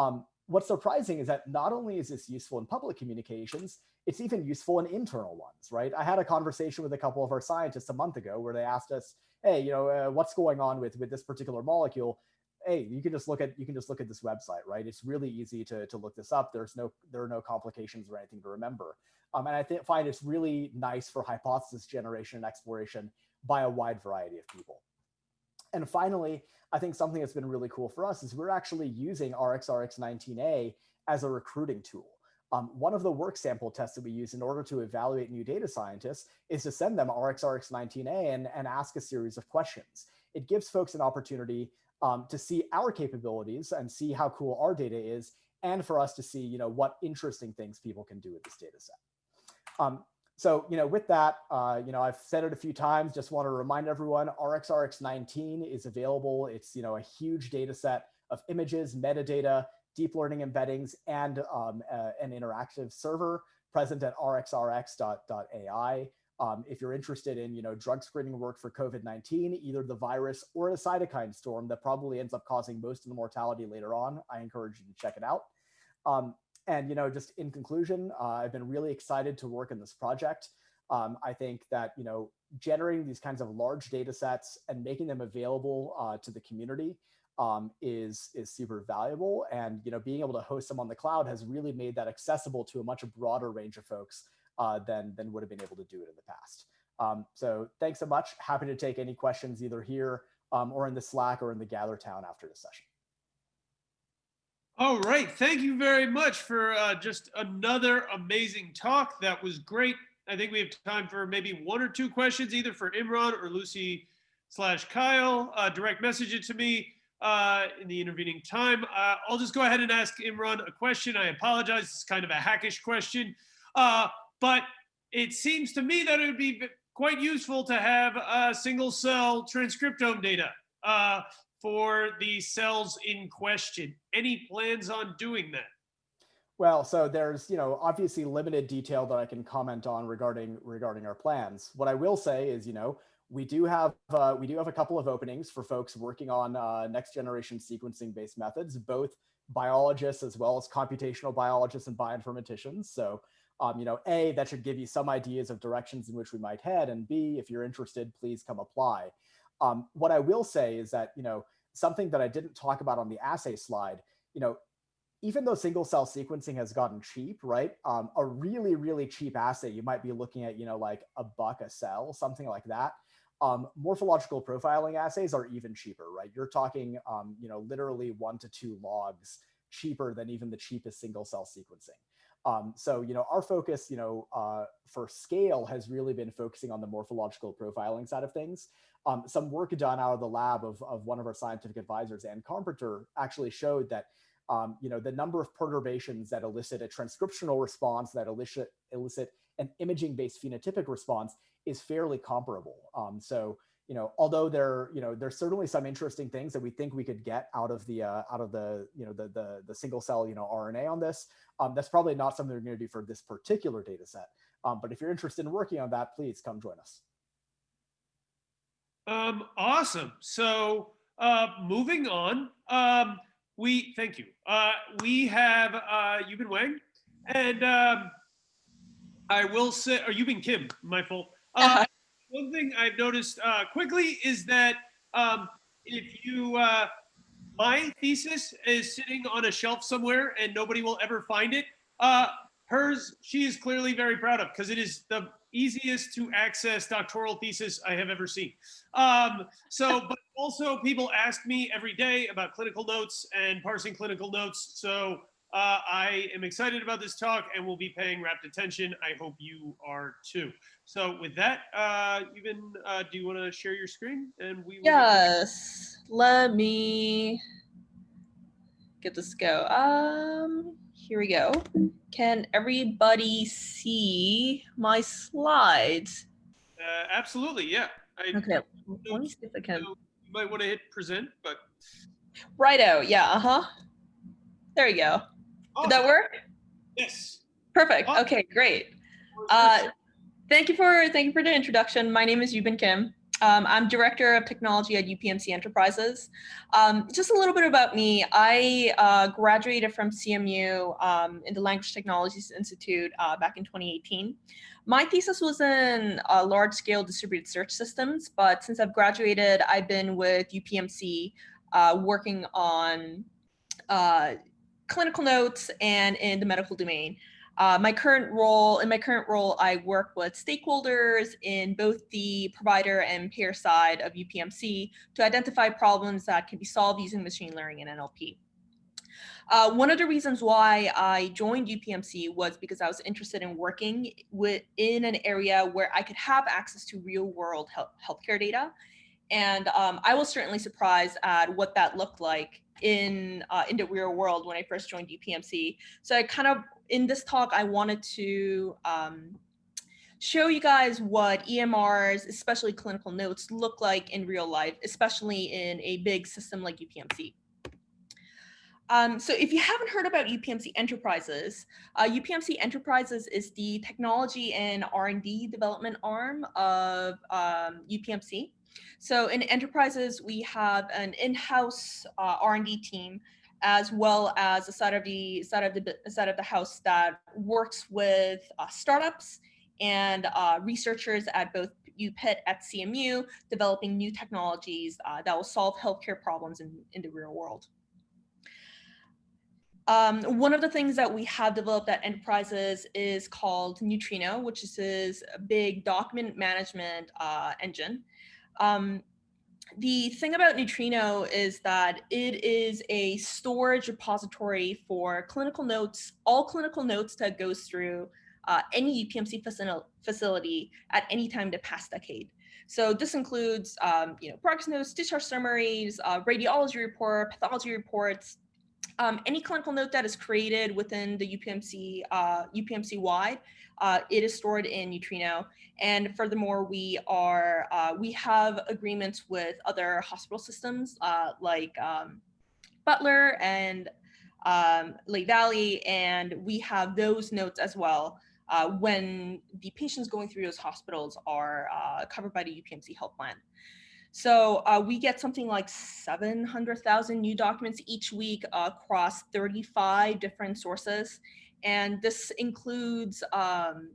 Um, what's surprising is that not only is this useful in public communications, it's even useful in internal ones, right? I had a conversation with a couple of our scientists a month ago where they asked us, hey, you know, uh, what's going on with, with this particular molecule? Hey, you can just look at you can just look at this website, right? It's really easy to, to look this up. There's no there are no complications or anything to remember. Um, and I find it's really nice for hypothesis generation and exploration by a wide variety of people. And finally, I think something that's been really cool for us is we're actually using RxRx19A as a recruiting tool. Um, one of the work sample tests that we use in order to evaluate new data scientists is to send them RxRx19A and, and ask a series of questions. It gives folks an opportunity um, to see our capabilities and see how cool our data is, and for us to see, you know, what interesting things people can do with this data set. Um, so, you know, with that, uh, you know, I've said it a few times, just want to remind everyone, RxRx19 is available. It's, you know, a huge data set of images, metadata, deep learning embeddings, and um, uh, an interactive server present at rxrx.ai. Um, if you're interested in, you know, drug screening work for COVID-19, either the virus or a cytokine storm that probably ends up causing most of the mortality later on, I encourage you to check it out. Um, and, you know, just in conclusion, uh, I've been really excited to work in this project. Um, I think that, you know, generating these kinds of large data sets and making them available uh, to the community um, is is super valuable. And you know, being able to host them on the cloud has really made that accessible to a much broader range of folks uh, than than would have been able to do it in the past. Um, so thanks so much. Happy to take any questions either here um, or in the Slack or in the Gather Town after the session. All right, thank you very much for uh, just another amazing talk. That was great. I think we have time for maybe one or two questions, either for Imran or Lucy slash Kyle. Uh, direct message it to me uh, in the intervening time. Uh, I'll just go ahead and ask Imran a question. I apologize, it's kind of a hackish question, uh, but it seems to me that it would be quite useful to have a single cell transcriptome data uh, for the cells in question. Any plans on doing that? Well, so there's, you know, obviously limited detail that I can comment on regarding regarding our plans. What I will say is, you know, we do have uh, we do have a couple of openings for folks working on uh, next generation sequencing based methods, both biologists as well as computational biologists and bioinformaticians. So, um, you know, A, that should give you some ideas of directions in which we might head. And B, if you're interested, please come apply. Um, what I will say is that, you know, something that I didn't talk about on the assay slide, you know, even though single cell sequencing has gotten cheap, right? Um, a really, really cheap assay, you might be looking at, you know, like a buck a cell, something like that. Um, morphological profiling assays are even cheaper, right? You're talking, um, you know, literally one to two logs cheaper than even the cheapest single cell sequencing. Um, so, you know, our focus, you know, uh, for scale has really been focusing on the morphological profiling side of things. Um, some work done out of the lab of, of one of our scientific advisors, Anne Carpenter, actually showed that, um, you know, the number of perturbations that elicit a transcriptional response, that elicit, elicit an imaging-based phenotypic response is fairly comparable. Um, so, you know, although there, you know, there's certainly some interesting things that we think we could get out of the, uh, out of the, you know, the, the, the single cell, you know, RNA on this. Um, that's probably not something we're going to do for this particular data set. Um, but if you're interested in working on that, please come join us. Um, awesome. So uh, moving on, um, we thank you. Uh, we have uh, Yubin Wang, and um, I will say, or Yubin Kim, my fault. Uh, one thing I've noticed uh, quickly is that um, if you, uh, my thesis is sitting on a shelf somewhere and nobody will ever find it. Uh, hers, she is clearly very proud of because it is the easiest to access doctoral thesis I have ever seen. Um, so, (laughs) but also people ask me every day about clinical notes and parsing clinical notes. So uh, I am excited about this talk and will be paying rapt attention. I hope you are too. So with that, uh, Yubin uh, do you want to share your screen and we will Yes. Let me get this go. Um, here we go. Can everybody see my slides? Uh, absolutely, yeah. I, Okay, let me see if I can. You might want to hit present, but Righto, yeah, uh-huh. There you go. Did that work? Yes. Perfect. Awesome. Okay, great. Uh, Thank you for thank you for the introduction. My name is Yubin Kim. Um, I'm director of technology at UPMC Enterprises. Um, just a little bit about me. I uh, graduated from CMU um, in the Language Technologies Institute uh, back in 2018. My thesis was in uh, large-scale distributed search systems, but since I've graduated, I've been with UPMC uh, working on uh, clinical notes and in the medical domain. Uh, my current role, in my current role, I work with stakeholders in both the provider and payer side of UPMC to identify problems that can be solved using machine learning and NLP. Uh, one of the reasons why I joined UPMC was because I was interested in working with, in an area where I could have access to real world health, healthcare data. And um, I was certainly surprised at what that looked like in, uh, in the real world when I first joined UPMC. So I kind of in this talk, I wanted to um, show you guys what EMRs, especially clinical notes, look like in real life, especially in a big system like UPMC. Um, so if you haven't heard about UPMC Enterprises, uh, UPMC Enterprises is the technology and R&D development arm of um, UPMC. So in Enterprises, we have an in-house uh, R&D team as well as a side of the side of the side of the house that works with uh, startups and uh, researchers at both UPIT at CMU, developing new technologies uh, that will solve healthcare problems in, in the real world. Um, one of the things that we have developed at Enterprises is called Neutrino, which is a big document management uh, engine. Um, the thing about Neutrino is that it is a storage repository for clinical notes, all clinical notes that goes through uh, any UPMC facility at any time the past decade. So this includes, um, you know, progress notes, discharge summaries, uh, radiology report, pathology reports, um, any clinical note that is created within the UPMC, uh, UPMC wide, uh, it is stored in Neutrino. And furthermore, we are uh, we have agreements with other hospital systems uh, like um, Butler and um, Lake Valley, and we have those notes as well uh, when the patients going through those hospitals are uh, covered by the UPMC health plan. So uh, we get something like 700,000 new documents each week across 35 different sources. And this includes um,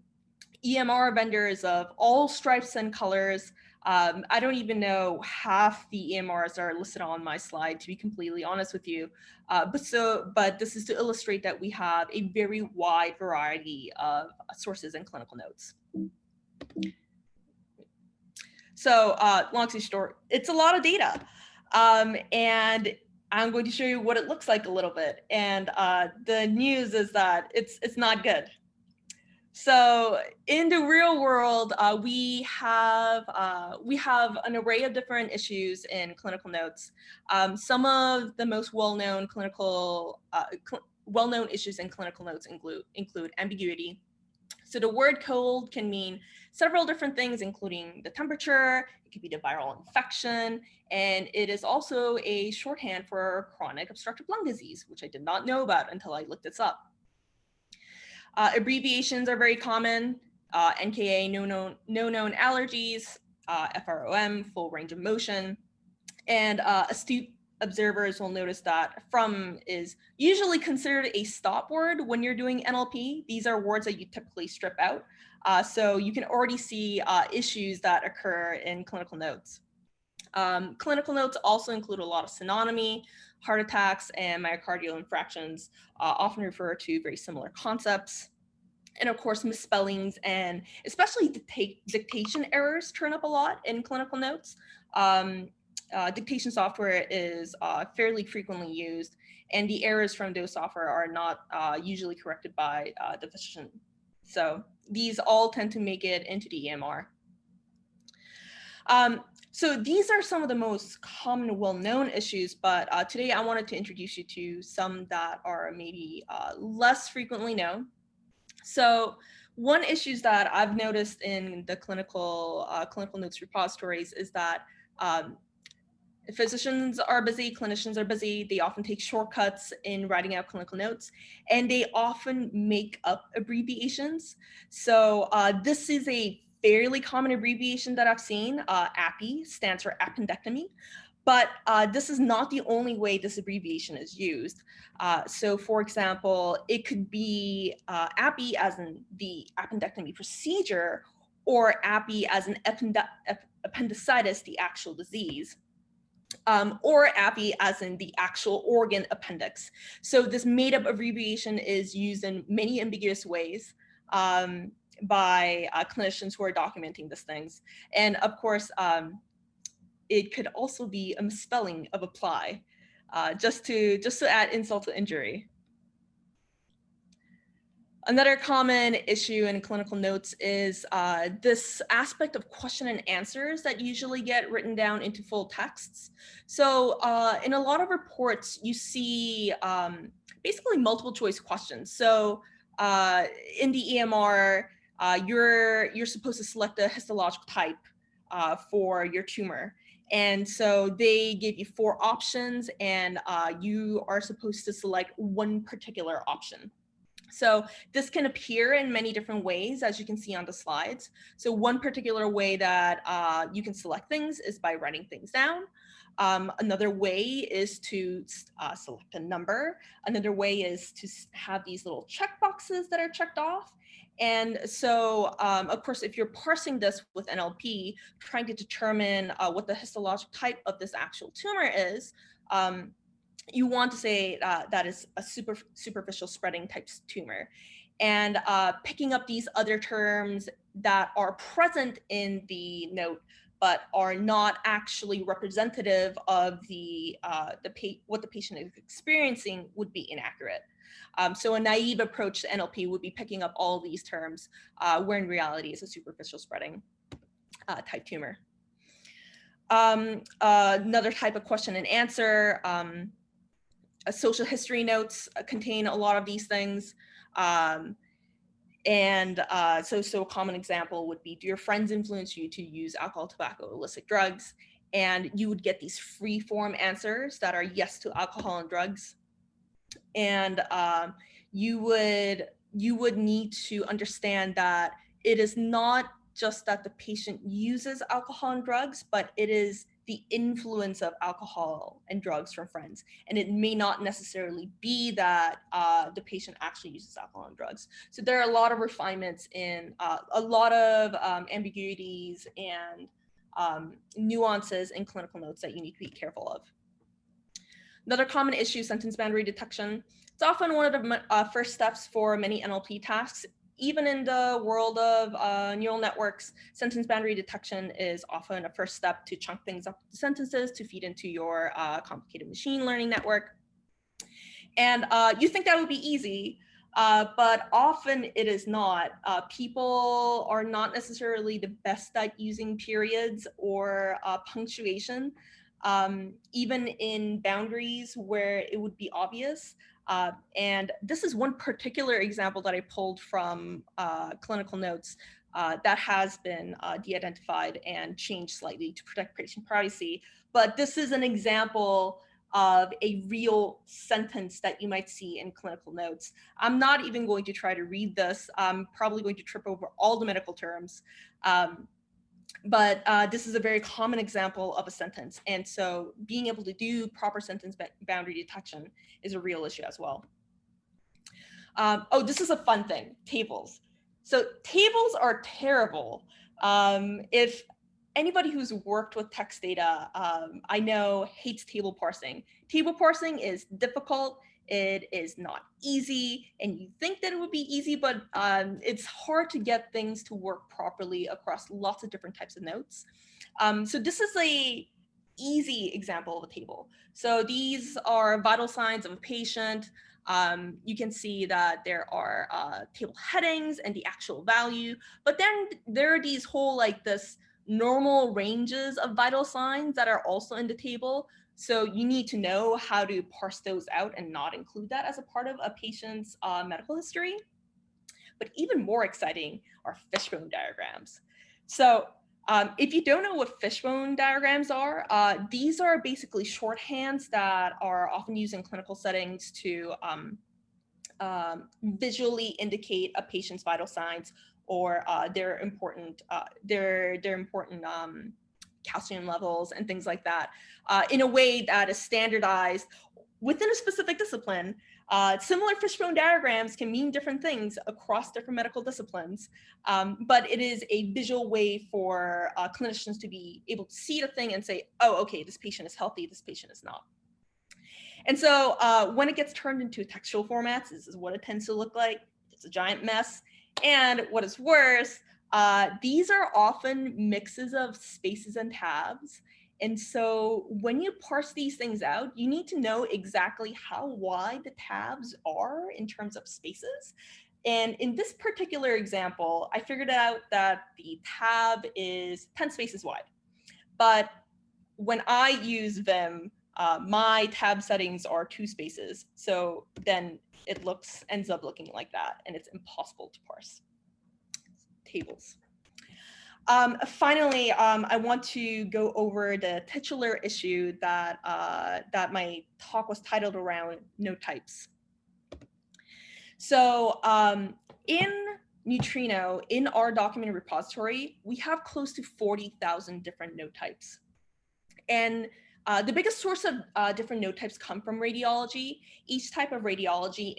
EMR vendors of all stripes and colors, Um, I don't even know half the EMRs are listed on my slide, to be completely honest with you. Uh, but so, but this is to illustrate that we have a very wide variety of sources and clinical notes. So uh, long story short, it's a lot of data. Um, and I'm going to show you what it looks like a little bit. And uh, the news is that it's, it's not good. So in the real world, uh, we have uh, we have an array of different issues in clinical notes. Um, some of the most well-known clinical uh, well-known issues in clinical notes include include ambiguity. So the word cold can mean several different things, including the temperature. It could be the viral infection, and it is also a shorthand for chronic obstructive lung disease, which I did not know about until I looked this up. Uh, abbreviations are very common. Uh, NKA, no known, no known allergies, uh, FROM, full range of motion. And uh, astute observers will notice that from is usually considered a stop word when you're doing NLP. These are words that you typically strip out. Uh, so you can already see uh, issues that occur in clinical notes. Um, clinical notes also include a lot of synonymy, heart attacks and myocardial infarctions uh, often refer to very similar concepts. And of course, misspellings and especially dictation errors turn up a lot in clinical notes. Um, uh, dictation software is uh, fairly frequently used and the errors from those software are not uh, usually corrected by uh, the physician. So these all tend to make it into the EMR. Um, so these are some of the most common well-known issues, but uh, today I wanted to introduce you to some that are maybe uh, less frequently known. So one issues that I've noticed in the clinical uh, clinical notes repositories is that um, physicians are busy, clinicians are busy, they often take shortcuts in writing out clinical notes, and they often make up abbreviations. So uh, this is a fairly common abbreviation that I've seen. Uh, APPY stands for appendectomy, but uh, this is not the only way this abbreviation is used. Uh, so for example, it could be uh, APPY as in the appendectomy procedure or APPY as an appendicitis, the actual disease. Um, or APPY as in the actual organ appendix. So this made up abbreviation is used in many ambiguous ways. Um, by uh, clinicians who are documenting these things. And of course, um, it could also be a misspelling of apply, uh, just to just to add insult to injury. Another common issue in clinical notes is uh, this aspect of question and answers that usually get written down into full texts. So uh, in a lot of reports, you see um, basically multiple choice questions. So uh, in the EMR, uh, you're, you're supposed to select a histological type uh, for your tumor. And so they give you four options and uh, you are supposed to select one particular option. So this can appear in many different ways, as you can see on the slides. So one particular way that uh, you can select things is by writing things down. Um, another way is to uh, select a number. Another way is to have these little check boxes that are checked off. And so, um, of course, if you're parsing this with NLP, trying to determine uh, what the histologic type of this actual tumor is, um, you want to say uh, that is a super, superficial spreading type tumor. And uh, picking up these other terms that are present in the note, but are not actually representative of the, uh, the what the patient is experiencing would be inaccurate. Um, so a naive approach to NLP would be picking up all these terms, uh, where in reality it's a superficial spreading uh, type tumor. Um, uh, another type of question and answer, um, social history notes uh, contain a lot of these things. Um, and uh, so, so a common example would be, do your friends influence you to use alcohol, tobacco, illicit drugs? And you would get these free form answers that are yes to alcohol and drugs, and um, you would you would need to understand that it is not just that the patient uses alcohol and drugs, but it is the influence of alcohol and drugs from friends. And it may not necessarily be that uh, the patient actually uses alcohol and drugs. So there are a lot of refinements in uh, a lot of um, ambiguities and um, nuances in clinical notes that you need to be careful of. Another common issue, sentence boundary detection. It's often one of the uh, first steps for many NLP tasks. Even in the world of uh, neural networks, sentence boundary detection is often a first step to chunk things up into sentences to feed into your uh, complicated machine learning network. And uh, you think that would be easy, uh, but often it is not. Uh, people are not necessarily the best at using periods or uh, punctuation, um, even in boundaries where it would be obvious. Uh, and this is one particular example that I pulled from uh, clinical notes uh, that has been de-identified and changed slightly to protect patient privacy. But this is an example of a real sentence that you might see in clinical notes. I'm not even going to try to read this. I'm probably going to trip over all the medical terms. Um, but uh, this is a very common example of a sentence. And so being able to do proper sentence boundary detection is a real issue as well. Um, oh, this is a fun thing, tables. So tables are terrible. Um, if anybody who's worked with text data, um, I know hates table parsing. Table parsing is difficult. It is not easy, and you think that it would be easy, but um, it's hard to get things to work properly across lots of different types of notes. Um, so this is a easy example of a table. So these are vital signs of a patient. Um, you can see that there are uh, table headings and the actual value, but then there are these whole like this normal ranges of vital signs that are also in the table. So you need to know how to parse those out and not include that as a part of a patient's uh, medical history. But even more exciting are fishbone diagrams. So um, if you don't know what fishbone diagrams are, uh, these are basically shorthands that are often used in clinical settings to um, um, visually indicate a patient's vital signs or uh, their important uh, their their important um, calcium levels and things like that uh, in a way that is standardized within a specific discipline. Uh, similar fishbone diagrams can mean different things across different medical disciplines, um, but it is a visual way for uh, clinicians to be able to see the thing and say, oh, okay, this patient is healthy, this patient is not. And so uh, when it gets turned into textual formats, this is what it tends to look like. It's a giant mess. And what is worse, uh, these are often mixes of spaces and tabs. And so when you parse these things out, you need to know exactly how wide the tabs are in terms of spaces. And in this particular example, I figured out that the tab is 10 spaces wide. But when I use Vim, uh, my tab settings are two spaces. So then it looks ends up looking like that, and it's impossible to parse tables. Um, finally, um, I want to go over the titular issue that uh, that my talk was titled around note types. So um, in Neutrino, in our document repository, we have close to 40,000 different note types. And uh, the biggest source of uh, different note types come from radiology. Each type of radiology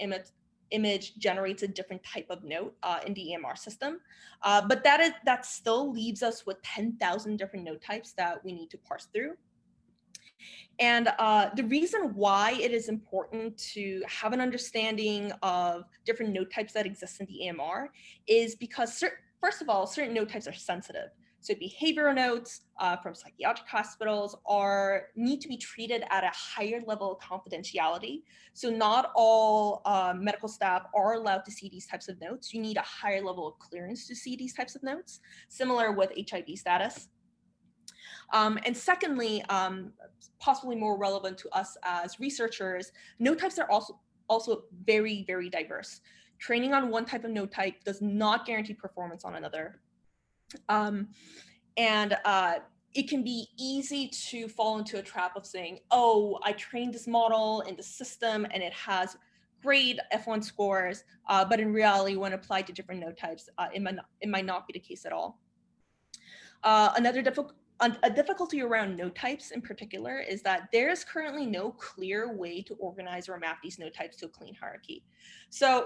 image generates a different type of note uh, in the EMR system. Uh, but that is that still leaves us with 10,000 different note types that we need to parse through. And uh, the reason why it is important to have an understanding of different note types that exist in the EMR is because, first of all, certain note types are sensitive. So behavioral notes uh, from psychiatric hospitals are need to be treated at a higher level of confidentiality. So not all uh, medical staff are allowed to see these types of notes. You need a higher level of clearance to see these types of notes, similar with HIV status. Um, and secondly, um, possibly more relevant to us as researchers, note types are also, also very, very diverse. Training on one type of note type does not guarantee performance on another. Um, and uh, it can be easy to fall into a trap of saying, oh, I trained this model in the system and it has great F1 scores, uh, but in reality, when applied to different note types, uh, it, might not, it might not be the case at all. Uh, another difficult a difficulty around note types in particular is that there is currently no clear way to organize or map these note types to a clean hierarchy. So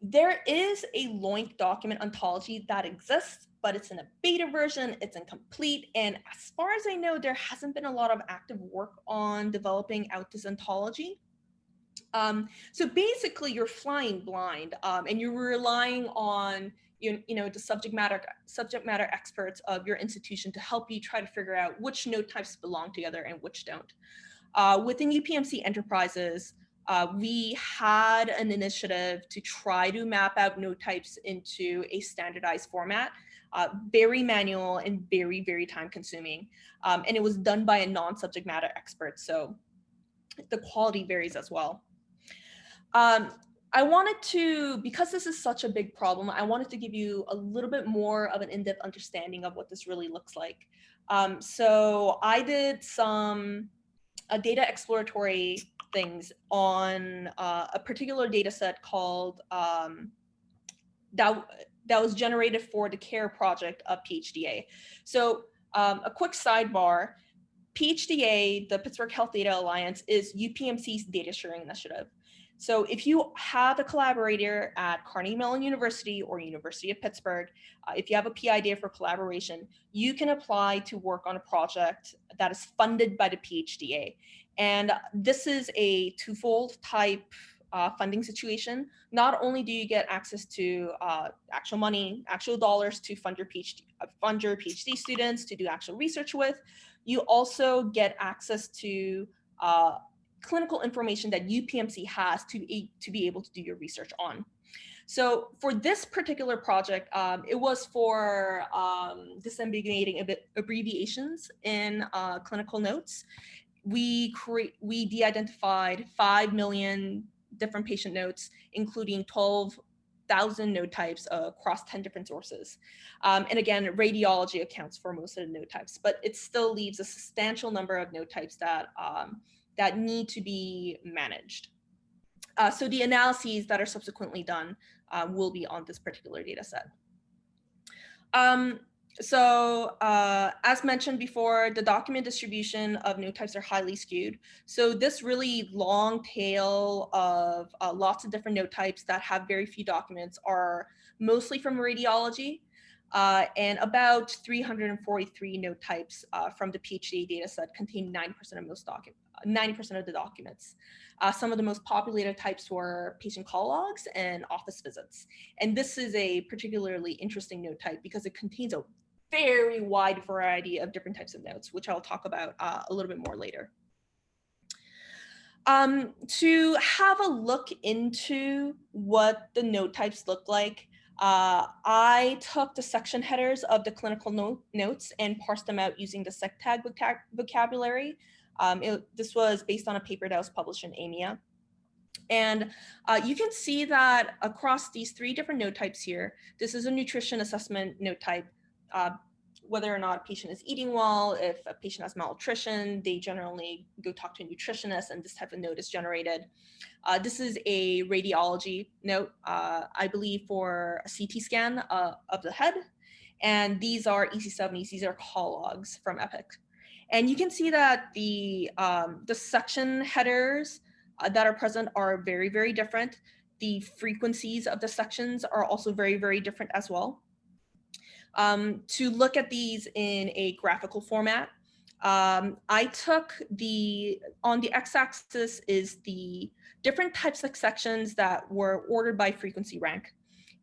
there is a LOINC document ontology that exists, but it's in a beta version, it's incomplete. And as far as I know, there hasn't been a lot of active work on developing out this ontology. Um, so basically you're flying blind um, and you're relying on you, you know, the subject matter subject matter experts of your institution to help you try to figure out which note types belong together and which don't. Uh, within UPMC enterprises, uh, we had an initiative to try to map out note types into a standardized format, uh, very manual and very, very time consuming. Um, and it was done by a non-subject matter expert. So the quality varies as well. Um, I wanted to, because this is such a big problem, I wanted to give you a little bit more of an in-depth understanding of what this really looks like. Um, so I did some uh, data exploratory things on uh, a particular data set called um, that was generated for the CARE project of PHDA. So um, a quick sidebar, PHDA, the Pittsburgh Health Data Alliance, is UPMC's data sharing initiative. So if you have a collaborator at Carnegie Mellon University or University of Pittsburgh, uh, if you have a PI idea for collaboration, you can apply to work on a project that is funded by the PHDA. And this is a twofold type uh, funding situation. Not only do you get access to uh, actual money, actual dollars to fund your PhD, uh, fund your PhD students to do actual research with, you also get access to uh, clinical information that UPMC has to be, to be able to do your research on. So for this particular project, um, it was for um, disambiguating abbreviations in uh, clinical notes. We create we de-identified five million different patient notes, including 12,000 note types across 10 different sources. Um, and again, radiology accounts for most of the note types, but it still leaves a substantial number of note types that um, that need to be managed. Uh, so the analyses that are subsequently done uh, will be on this particular data set. Um, so uh, as mentioned before, the document distribution of note types are highly skewed. So this really long tail of uh, lots of different note types that have very few documents are mostly from radiology. Uh, and about 343 note types uh, from the PHDA dataset contain 9% of most documents. 90% of the documents. Uh, some of the most populated types were patient call logs and office visits. And this is a particularly interesting note type because it contains a very wide variety of different types of notes, which I'll talk about uh, a little bit more later. Um, to have a look into what the note types look like, uh, I took the section headers of the clinical note, notes and parsed them out using the SecTag vocab vocabulary um, it, this was based on a paper that was published in AMIA. And uh, you can see that across these three different note types here, this is a nutrition assessment note type. Uh, whether or not a patient is eating well, if a patient has malnutrition, they generally go talk to a nutritionist and this type of note is generated. Uh, this is a radiology note, uh, I believe for a CT scan uh, of the head. And these are EC70s, these are call logs from Epic. And you can see that the, um, the section headers uh, that are present are very, very different. The frequencies of the sections are also very, very different as well. Um, to look at these in a graphical format, um, I took the, on the x-axis is the different types of sections that were ordered by frequency rank.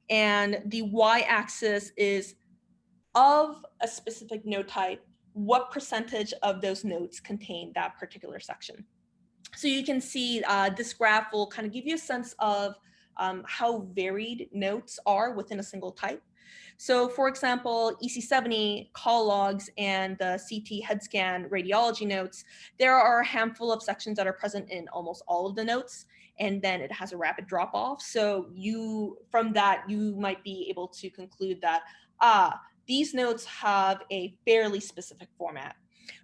And the y-axis is of a specific note type what percentage of those nodes contain that particular section. So you can see uh, this graph will kind of give you a sense of um, how varied notes are within a single type. So for example, EC70 call logs and the CT head scan radiology notes, there are a handful of sections that are present in almost all of the notes and then it has a rapid drop off. So you, from that, you might be able to conclude that, ah, these notes have a fairly specific format.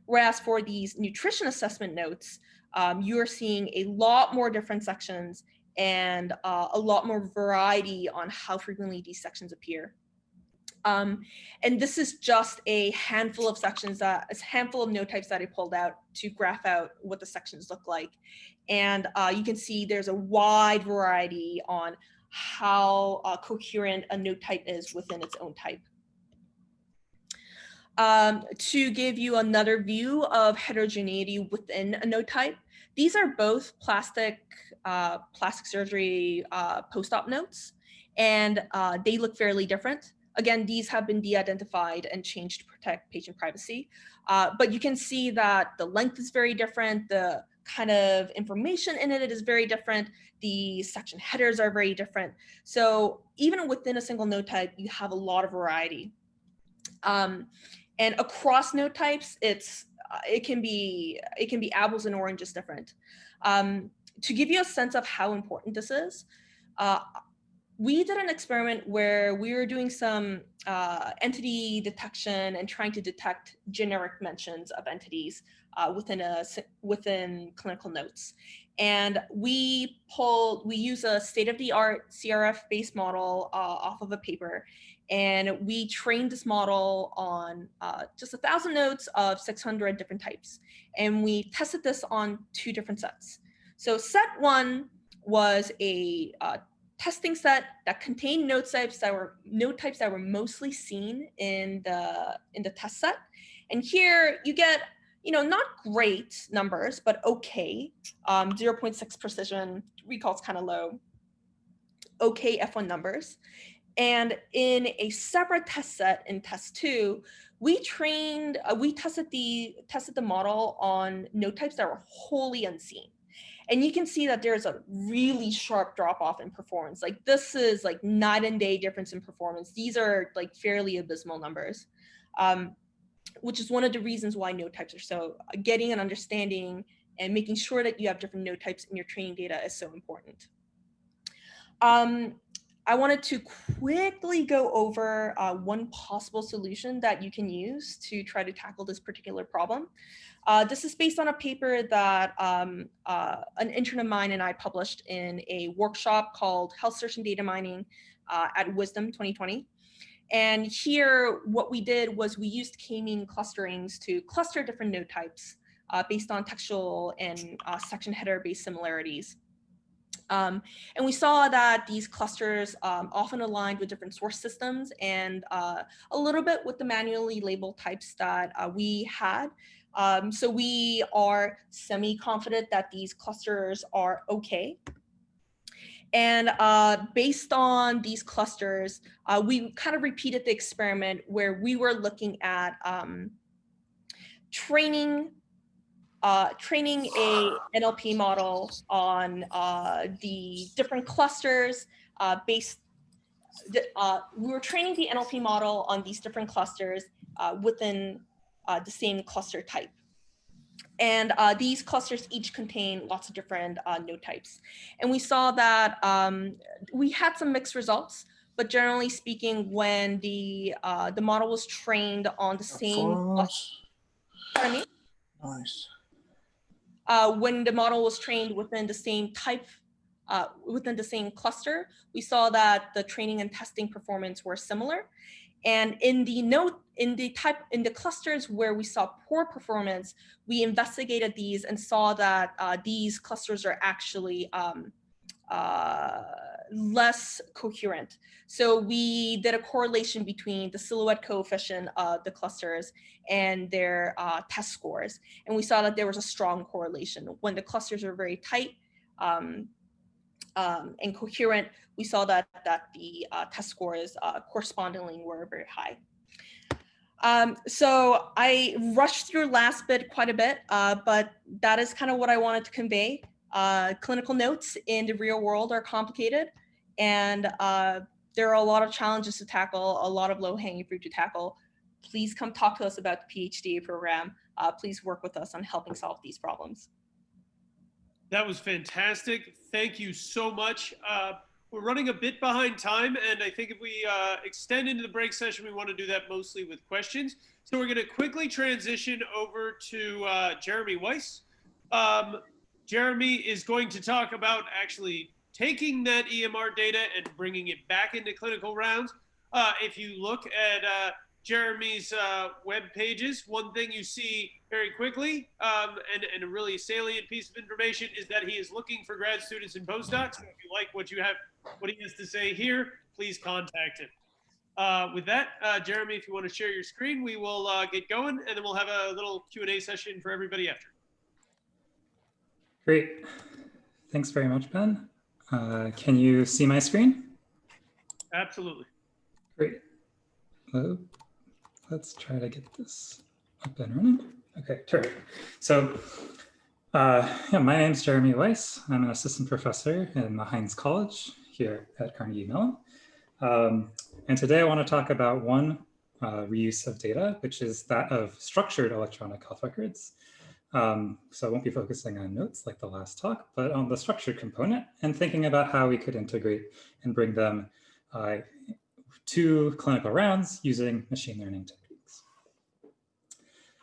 Whereas for these nutrition assessment notes, um, you're seeing a lot more different sections and uh, a lot more variety on how frequently these sections appear. Um, and this is just a handful of sections that a handful of note types that I pulled out to graph out what the sections look like. And uh, you can see there's a wide variety on how uh, coherent a note type is within its own type. um, to give you another view of heterogeneity within a note type. These are both plastic, uh, plastic surgery uh, post-op notes, and uh, they look fairly different. Again, these have been de-identified and changed to protect patient privacy. Uh, but you can see that the length is very different. The kind of information in it is very different. The section headers are very different. So even within a single note type, you have a lot of variety. Um, and across note types, it's uh, it can be it can be apples and oranges different. Um, to give you a sense of how important this is, uh, we did an experiment where we were doing some uh, entity detection and trying to detect generic mentions of entities uh, within a within clinical notes. And we pulled, we use a state-of-the-art CRF-based model uh, off of a paper, and we trained this model on uh, just a thousand notes of 600 different types. And we tested this on two different sets. So set one was a uh, testing set that contained note types that were note types that were mostly seen in the in the test set. And here you get, you know, not great numbers, but okay. Um, 0.6 precision, recall is kind of low. Okay F1 numbers. And in a separate test set in test two, we trained, uh, we tested the tested the model on note types that were wholly unseen. And you can see that there's a really sharp drop off in performance. Like this is like night and day difference in performance. These are like fairly abysmal numbers, um, which is one of the reasons why note types are so uh, getting an understanding and making sure that you have different note types in your training data is so important. Um, I wanted to quickly go over uh, one possible solution that you can use to try to tackle this particular problem. Uh, this is based on a paper that um, uh, an intern of mine and I published in a workshop called Health Search and Data Mining uh, at WSDM 2020. And here, what we did was we used k-mean clusterings to cluster different note types uh, based on textual and uh, section header based similarities. Um, and we saw that these clusters um, often aligned with different source systems and uh, a little bit with the manually labeled types that uh, we had. Um, so we are semi-confident that these clusters are okay. And uh, based on these clusters, uh, we kind of repeated the experiment where we were looking at um, training uh, training a NLP model on uh, the different clusters uh, based, uh, we were training the NLP model on these different clusters uh, within uh, the same cluster type. And these clusters each contain lots of different note types. And we saw that um, we had some mixed results, but generally speaking, when the the model was trained on the same, Nice uh, when the model was trained within the same type, uh, within the same cluster, we saw that the training and testing performance were similar. And in the node, in the type, in the clusters where we saw poor performance, we investigated these and saw that uh, these clusters are actually um, uh, less coherent. So we did a correlation between the silhouette coefficient of the clusters and their uh, test scores. And we saw that there was a strong correlation. When the clusters are very tight um, um, and coherent, we saw that, that the uh, test scores uh, correspondingly were very high. Um, so I rushed through last bit quite a bit, uh, but that is kind of what I wanted to convey. Uh, clinical notes in the real world are complicated and uh, there are a lot of challenges to tackle, a lot of low hanging fruit to tackle. Please come talk to us about the PhD program. Uh, please work with us on helping solve these problems. That was fantastic. Thank you so much. We're running a bit behind time, and I think if we uh, extend into the break session, we want to do that mostly with questions. So we're going to quickly transition over to uh, Jeremy Weiss. Um, Jeremy is going to talk about actually taking that EMR data and bringing it back into clinical rounds. Uh, if you look at uh, Jeremy's uh, web pages, one thing you see very quickly um, and, and, a really salient piece of information is that he is looking for grad students and postdocs. So if you like what you have, what he has to say here, please contact him. uh, with that, uh, Jeremy, if you want to share your screen, we will uh, get going and then we'll have a little Q&A session for everybody after. Great. Thanks very much, Ben. Uh, can you see my screen? Absolutely. Great. Uh, let's try to get this up and running. Okay, terrific. So uh, yeah, my name is Jeremy Weiss. I'm an assistant professor in the Heinz College here at Carnegie Mellon. Um, and today I want to talk about one uh, reuse of data, which is that of structured electronic health records. Um, so I won't be focusing on notes like the last talk, but on the structured component and thinking about how we could integrate and bring them uh, to clinical rounds using machine learning techniques.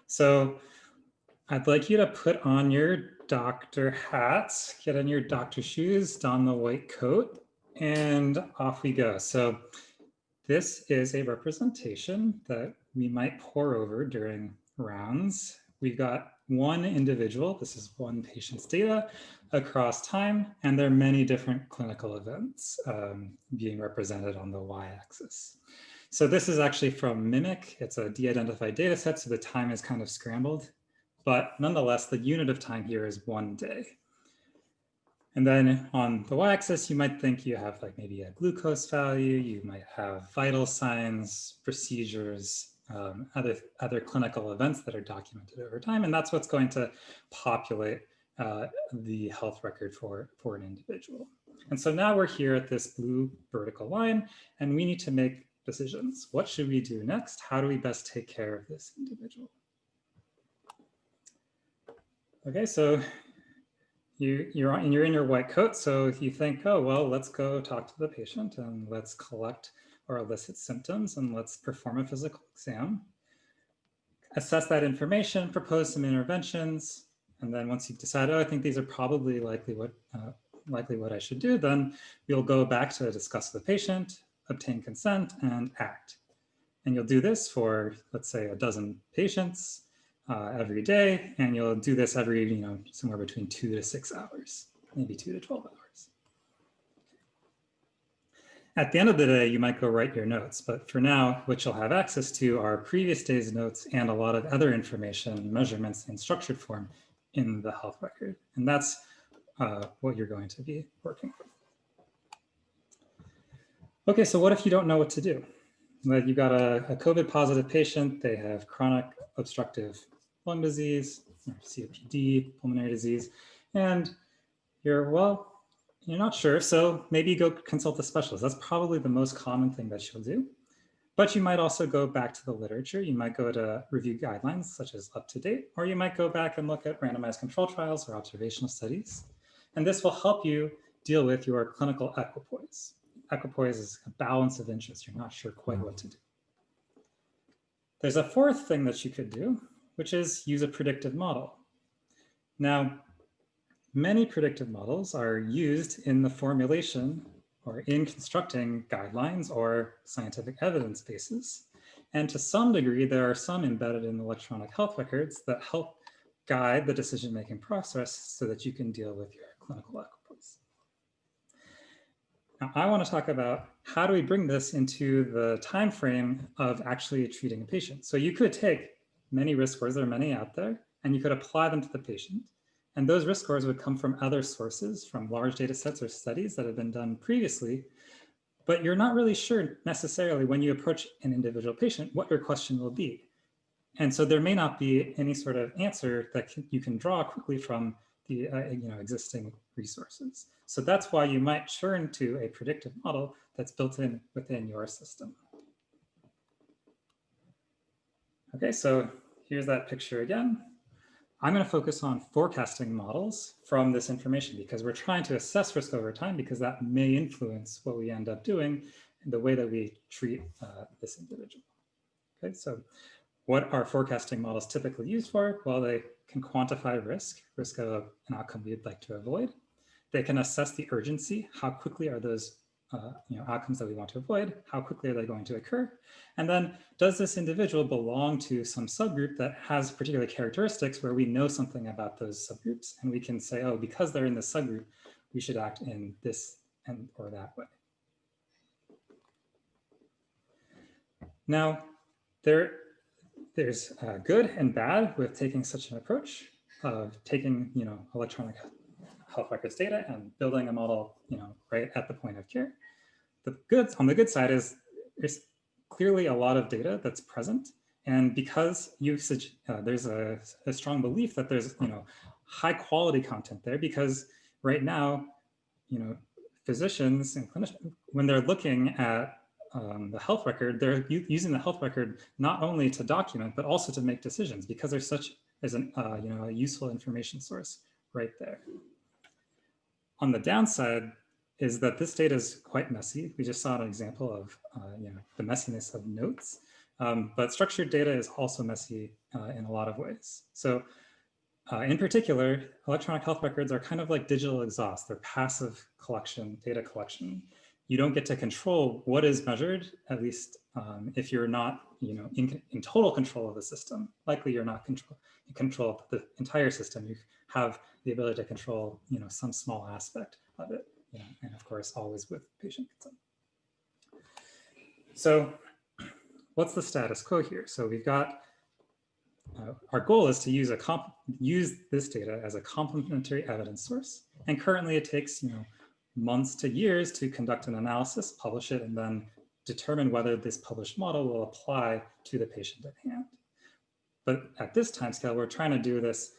So I'd like you to put on your doctor hats, get in your doctor shoes, don the white coat, and off we go. So this is a representation that we might pore over during rounds. We've got one individual, this is one patient's data across time, and there are many different clinical events um, being represented on the y-axis. So this is actually from Mimic. It's a de-identified data set, so the time is kind of scrambled. But nonetheless, the unit of time here is one day. And then on the y-axis, you might think you have like maybe a glucose value, you might have vital signs, procedures, um, other, other clinical events that are documented over time. And that's what's going to populate uh, the health record for, for an individual. And so now we're here at this blue vertical line, and we need to make decisions. What should we do next? How do we best take care of this individual? Okay, so you, you're, on, you're in your white coat. So if you think, oh, well, let's go talk to the patient and let's collect or elicit symptoms and let's perform a physical exam. Assess that information, propose some interventions. And then once you've decided, oh, I think these are probably likely what, uh, likely what I should do, then you'll go back to discuss with the patient, obtain consent and act. And you'll do this for, let's say, a dozen patients uh, every day, and you'll do this every, you know, somewhere between two to six hours, maybe two to 12 hours. At the end of the day, you might go write your notes, but for now, what you'll have access to are previous day's notes and a lot of other information, measurements in structured form in the health record. And that's uh, what you're going to be working with. Okay, so what if you don't know what to do? Like you've got a, a COVID positive patient, they have chronic obstructive lung disease, COPD, pulmonary disease, and you're, well, you're not sure, so maybe go consult a specialist. That's probably the most common thing that you'll do. But you might also go back to the literature. You might go to review guidelines such as UpToDate, or you might go back and look at randomized control trials or observational studies. And this will help you deal with your clinical equipoise. Equipoise is a balance of interest. You're not sure quite what to do. There's a fourth thing that you could do, which is use a predictive model. Now, many predictive models are used in the formulation or in constructing guidelines or scientific evidence bases. And to some degree, there are some embedded in electronic health records that help guide the decision-making process so that you can deal with your clinical equipoise. Now, I want to talk about how do we bring this into the time frame of actually treating a patient. So you could take many risk scores, there are many out there, and you could apply them to the patient. And those risk scores would come from other sources, from large data sets or studies that have been done previously. But you're not really sure necessarily when you approach an individual patient what your question will be. And so there may not be any sort of answer that you can draw quickly from the uh, you know, existing resources. So that's why you might turn to a predictive model that's built in within your system. Okay, so here's that picture again. I'm going to focus on forecasting models from this information because we're trying to assess risk over time because that may influence what we end up doing and the way that we treat uh, this individual. Okay, so what are forecasting models typically used for? Well, they can quantify risk, risk of an outcome we'd like to avoid. They can assess the urgency, how quickly are those uh, you know, outcomes that we want to avoid, how quickly are they going to occur? And then does this individual belong to some subgroup that has particular characteristics where we know something about those subgroups and we can say, oh, because they're in this subgroup, we should act in this and or that way. Now, there, there's uh, good and bad with taking such an approach of taking, you know, electronic health records data and building a model, you know, right at the point of care. The good on the good side is there's clearly a lot of data that's present. And because usage, uh, there's a, a strong belief that there's, you know, high quality content there because right now, you know, physicians and clinicians, when they're looking at um, the health record, they're using the health record not only to document, but also to make decisions because there's such as an, uh, you know, a useful information source right there. On the downside is that this data is quite messy. We just saw an example of, uh, you know, the messiness of notes, um, but structured data is also messy uh, in a lot of ways. So uh, in particular, electronic health records are kind of like digital exhaust. They're passive collection, data collection you don't get to control what is measured, at least um, if you're not, you know, in, in total control of the system. Likely you're not control, in control of the entire system. You have the ability to control, you know, some small aspect of it, and of course, always with patient consent. So what's the status quo here? So we've got, uh, our goal is to use a comp use this data as a complementary evidence source. And currently it takes, you know, months to years to conduct an analysis, publish it, and then determine whether this published model will apply to the patient at hand. But at this time scale, we're trying to do this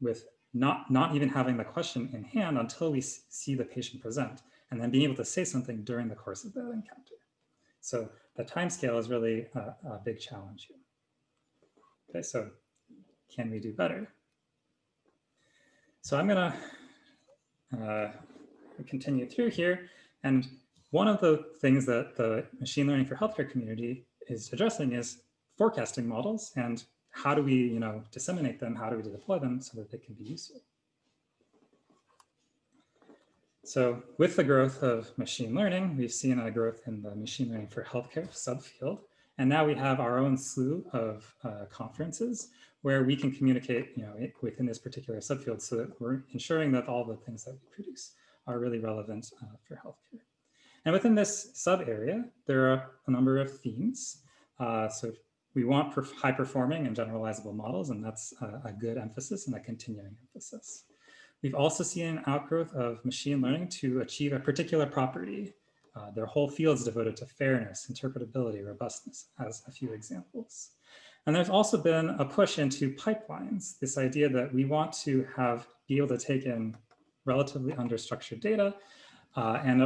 with not, not even having the question in hand until we see the patient present, and then being able to say something during the course of that encounter. So the time scale is really a, a big challenge here. Okay, so can we do better? So I'm gonna uh, continue through here. And one of the things that the machine learning for healthcare community is addressing is forecasting models and how do we, you know, disseminate them? How do we deploy them so that they can be useful? So with the growth of machine learning, we've seen a growth in the machine learning for healthcare subfield. And now we have our own slew of uh, conferences where we can communicate you know, within this particular subfield so that we're ensuring that all the things that we produce are really relevant uh, for healthcare. And within this sub area, there are a number of themes. Uh, so we want high performing and generalizable models, and that's a, a good emphasis and a continuing emphasis. We've also seen an outgrowth of machine learning to achieve a particular property. Uh, their whole fields devoted to fairness, interpretability, robustness, as a few examples. And there's also been a push into pipelines, this idea that we want to have be able to take in relatively understructured data uh, and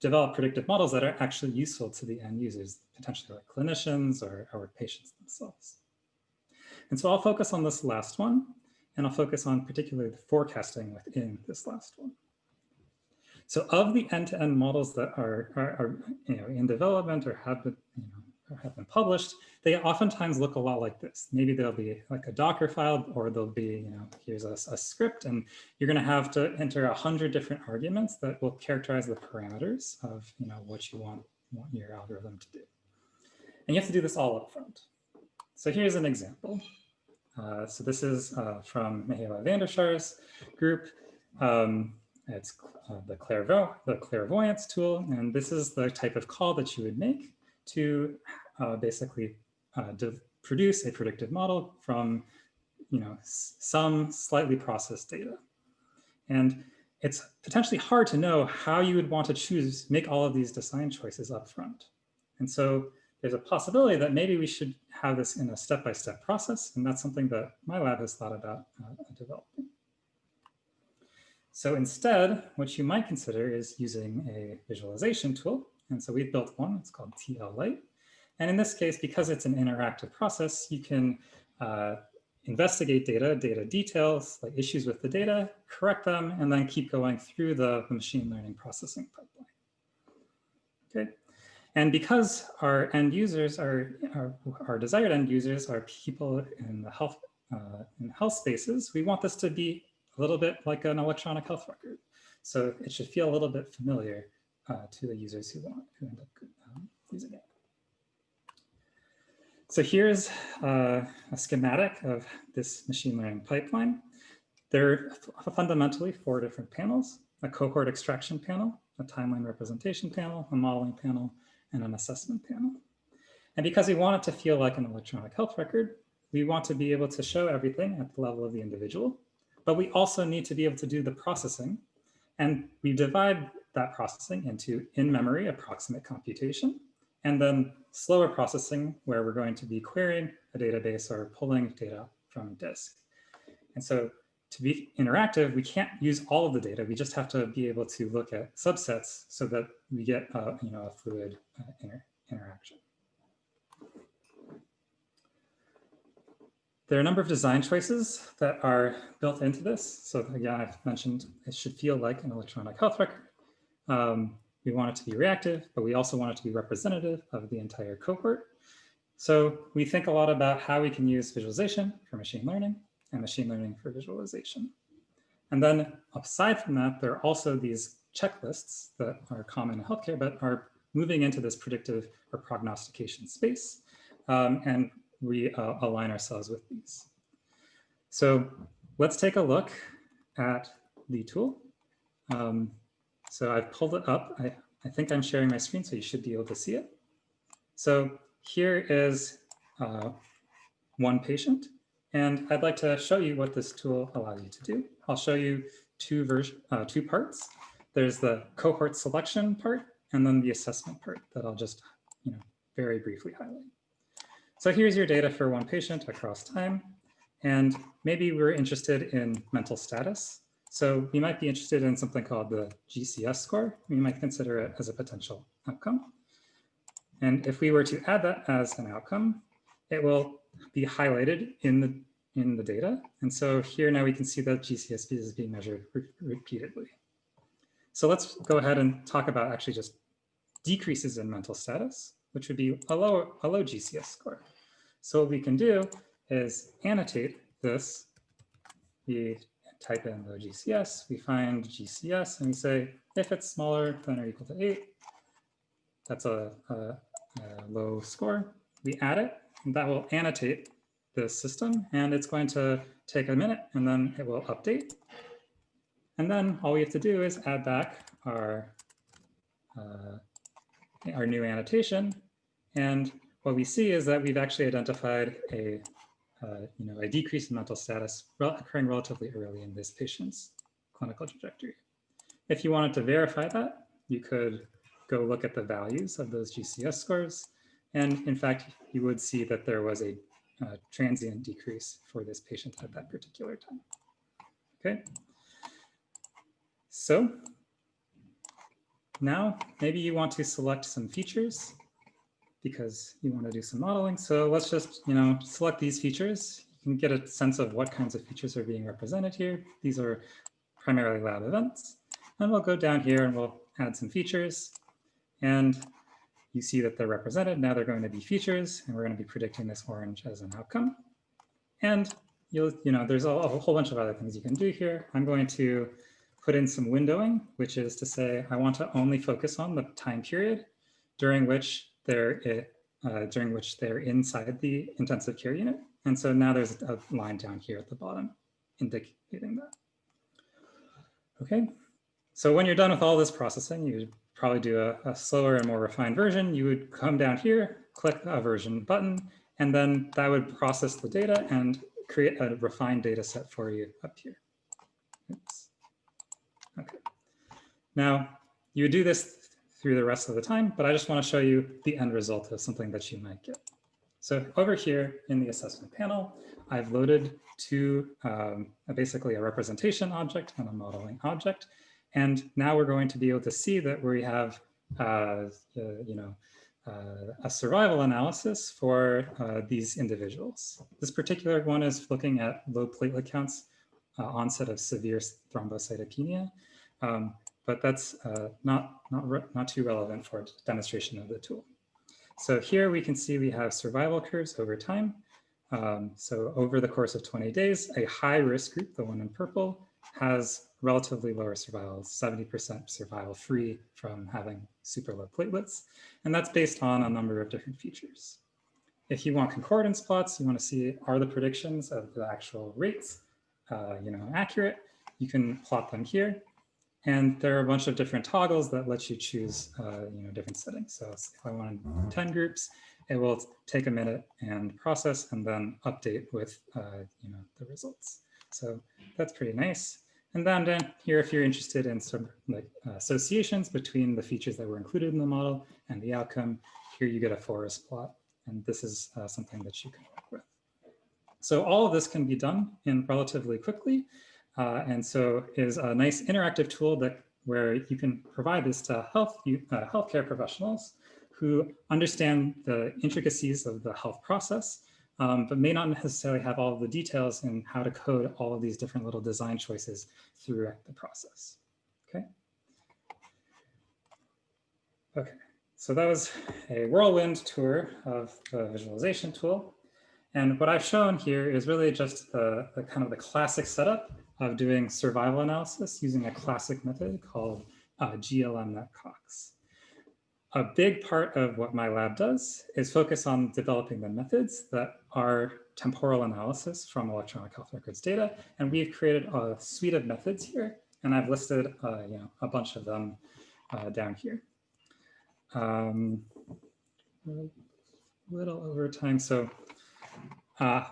develop predictive models that are actually useful to the end users, potentially like clinicians or, our patients themselves. And so I'll focus on this last one, and I'll focus on particularly the forecasting within this last one. So of the end-to-end -end models that are, are, are, you know, in development or have been, have been published, they oftentimes look a lot like this. Maybe there'll be like a Docker file or there'll be, you know, here's a, a script and you're going to have to enter a hundred different arguments that will characterize the parameters of, you know, what you want, want your algorithm to do. And you have to do this all up front. So here's an example. Uh, so this is uh, from Mihaela van der Schaar's group. Um, it's uh, the, clairvo the clairvoyance tool. And this is the type of call that you would make to uh, basically uh, produce a predictive model from you know, some slightly processed data. And it's potentially hard to know how you would want to choose, make all of these design choices up front. And so there's a possibility that maybe we should have this in a step-by-step -step process. And that's something that my lab has thought about uh, developing. So instead, what you might consider is using a visualization tool. And so we've built one, it's called TL. And in this case, because it's an interactive process, you can uh, investigate data, data details, like issues with the data, correct them, and then keep going through the, the machine learning processing pipeline. Okay. And because our end users are, our, our desired end users are people in the health, uh, in health spaces, we want this to be a little bit like an electronic health record. So it should feel a little bit familiar uh, to the users who want, who end up um, using it. So here's uh, a schematic of this machine learning pipeline. There are fundamentally four different panels, a cohort extraction panel, a timeline representation panel, a modeling panel, and an assessment panel. And because we want it to feel like an electronic health record, we want to be able to show everything at the level of the individual, but we also need to be able to do the processing. And we divide that processing into in-memory approximate computation, and then slower processing where we're going to be querying a database or pulling data from disk. And so to be interactive, we can't use all of the data. We just have to be able to look at subsets so that we get uh, you know, a fluid uh, inter interaction. There are a number of design choices that are built into this. So again, I've mentioned it should feel like an electronic health record. Um, we want it to be reactive, but we also want it to be representative of the entire cohort. So we think a lot about how we can use visualization for machine learning and machine learning for visualization. And then aside from that, there are also these checklists that are common in healthcare, but are moving into this predictive or prognostication space. Um, and we uh, align ourselves with these. So let's take a look at the tool. Um, so I've pulled it up. I, I think I'm sharing my screen, so you should be able to see it. So here is uh, one patient, and I'd like to show you what this tool allows you to do. I'll show you two, version, uh, two parts. There's the cohort selection part, and then the assessment part that I'll just you know, very briefly highlight. So here's your data for one patient across time. And maybe we're interested in mental status. So we might be interested in something called the GCS score. We might consider it as a potential outcome. And if we were to add that as an outcome, it will be highlighted in the in the data. And so here now we can see that GCS is being measured re repeatedly. So let's go ahead and talk about actually just decreases in mental status, which would be a low, a low GCS score. So what we can do is annotate this. We type in the GCS, we find GCS, and we say if it's smaller than or equal to eight, that's a, a, a low score. We add it, and that will annotate the system, and it's going to take a minute, and then it will update. And then all we have to do is add back our uh, our new annotation, and what we see is that we've actually identified a, uh, you know, a decrease in mental status occurring relatively early in this patient's clinical trajectory. If you wanted to verify that, you could go look at the values of those GCS scores. And in fact, you would see that there was a uh, transient decrease for this patient at that particular time. Okay. So now maybe you want to select some features because you want to do some modeling. So let's just, you know, select these features. You can get a sense of what kinds of features are being represented here. These are primarily lab events. And we'll go down here and we'll add some features. And you see that they're represented. Now they're going to be features, and we're going to be predicting this orange as an outcome. And you'll, you know, there's a, a whole bunch of other things you can do here. I'm going to put in some windowing, which is to say I want to only focus on the time period during which they're uh, during which they're inside the intensive care unit. And so now there's a line down here at the bottom indicating that. Okay, so when you're done with all this processing, you probably do a, a slower and more refined version. You would come down here, click a version button, and then that would process the data and create a refined data set for you up here. Oops. Okay. Now, you would do this through the rest of the time, but I just want to show you the end result of something that you might get. So over here in the assessment panel, I've loaded two, um, basically a representation object and a modeling object. And now we're going to be able to see that we have, uh, uh, you know, uh, a survival analysis for uh, these individuals. This particular one is looking at low platelet counts, uh, onset of severe thrombocytopenia. Um, but that's uh, not, not, not too relevant for demonstration of the tool. So here we can see we have survival curves over time. Um, so over the course of 20 days, a high risk group, the one in purple, has relatively lower survival, 70% survival free from having super low platelets. And that's based on a number of different features. If you want concordance plots, you want to see are the predictions of the actual rates, uh, you know, accurate, you can plot them here. And there are a bunch of different toggles that let you choose, uh, you know, different settings. So if I wanted 10 groups, it will take a minute and process and then update with uh, you know the results. So that's pretty nice. And then down here, if you're interested in some like associations between the features that were included in the model and the outcome, here you get a forest plot. And this is uh, something that you can work with. So all of this can be done in relatively quickly. Uh, and so is a nice interactive tool that where you can provide this to health uh, healthcare professionals who understand the intricacies of the health process, um, but may not necessarily have all the details in how to code all of these different little design choices throughout the process. Okay. Okay, so that was a whirlwind tour of the visualization tool. And what I've shown here is really just the, the kind of the classic setup of doing survival analysis using a classic method called uh, GLM-NetCox. A big part of what my lab does is focus on developing the methods that are temporal analysis from electronic health records data. And we've created a suite of methods here, and I've listed uh, you know, a bunch of them uh, down here. Um, a little over time, so uh,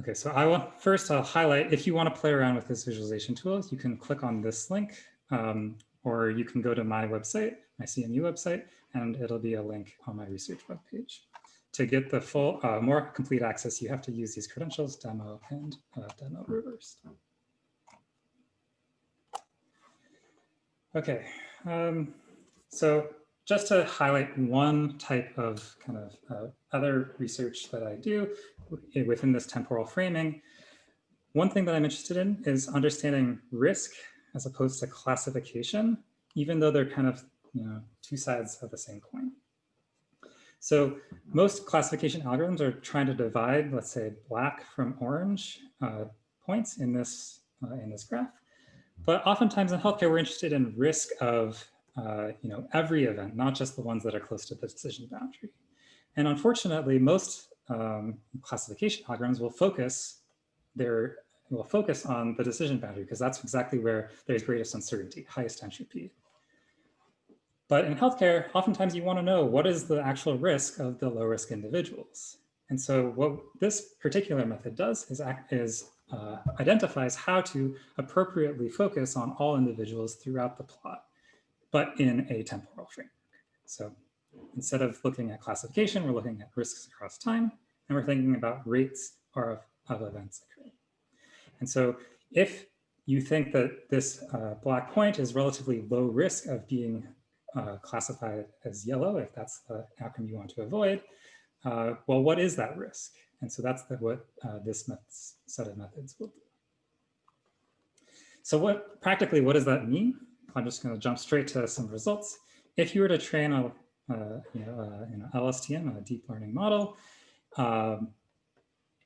Okay, so I want first I'll highlight if you want to play around with this visualization tool, you can click on this link um, or you can go to my website, my CMU website, and it'll be a link on my research webpage. To get the full, uh, more complete access, you have to use these credentials, demo and uh, demo reversed. Okay, um, so just to highlight one type of kind of uh, other research that I do within this temporal framing, one thing that I'm interested in is understanding risk as opposed to classification, even though they're kind of you know two sides of the same coin. So most classification algorithms are trying to divide, let's say, black from orange uh, points in this uh, in this graph. But oftentimes in healthcare, we're interested in risk of uh, you know, every event, not just the ones that are close to the decision boundary. And unfortunately, most um, classification algorithms will focus their will focus on the decision boundary because that's exactly where there's greatest uncertainty, highest entropy. But in healthcare, oftentimes you want to know what is the actual risk of the low risk individuals. And so what this particular method does is, is uh, identifies how to appropriately focus on all individuals throughout the plot but in a temporal framework. So instead of looking at classification, we're looking at risks across time, and we're thinking about rates of, of events occurring. And so if you think that this uh, black point is relatively low risk of being uh, classified as yellow, if that's the outcome you want to avoid, uh, well, what is that risk? And so that's the, what uh, this set of methods will do. So what practically, what does that mean? I'm just going to jump straight to some results. If you were to train a you know, LSTM, a deep learning model, um,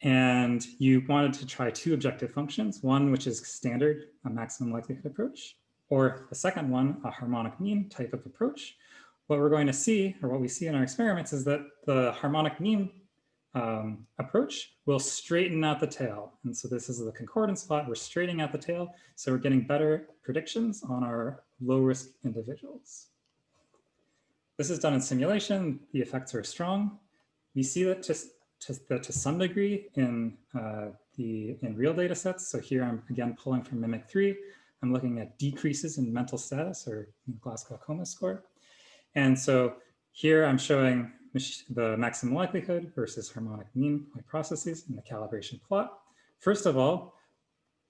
and you wanted to try two objective functions, one which is standard, a maximum likelihood approach, or the second one, a harmonic mean type of approach, what we're going to see, or what we see in our experiments, is that the harmonic mean um, approach will straighten out the tail. And so this is the concordance plot. We're straightening out the tail. So we're getting better predictions on our low risk individuals. This is done in simulation. The effects are strong. We see that to, to, to some degree in uh, the in real data sets. So here I'm again pulling from Mimic 3. I'm looking at decreases in mental status or Glasgow Coma score. And so here I'm showing the maximum likelihood versus harmonic mean processes in the calibration plot. First of all,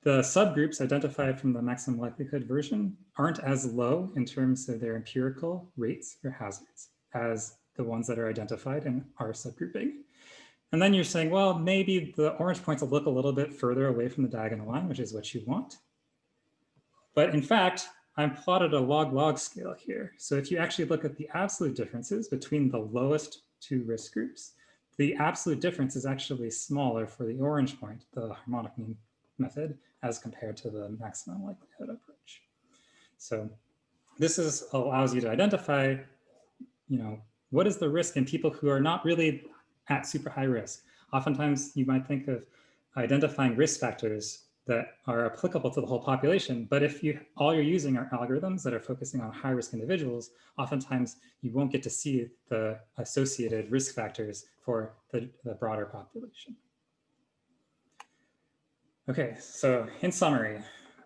the subgroups identified from the maximum likelihood version aren't as low in terms of their empirical rates or hazards as the ones that are identified in our subgrouping. And then you're saying, well, maybe the orange points will look a little bit further away from the diagonal line, which is what you want. But in fact, I'm plotted a log-log scale here. So if you actually look at the absolute differences between the lowest two risk groups, the absolute difference is actually smaller for the orange point, the harmonic mean method, as compared to the maximum likelihood approach. So this is allows you to identify, you know, what is the risk in people who are not really at super high risk. Oftentimes you might think of identifying risk factors that are applicable to the whole population. But if you all you're using are algorithms that are focusing on high risk individuals, oftentimes you won't get to see the associated risk factors for the, the broader population. Okay, so in summary,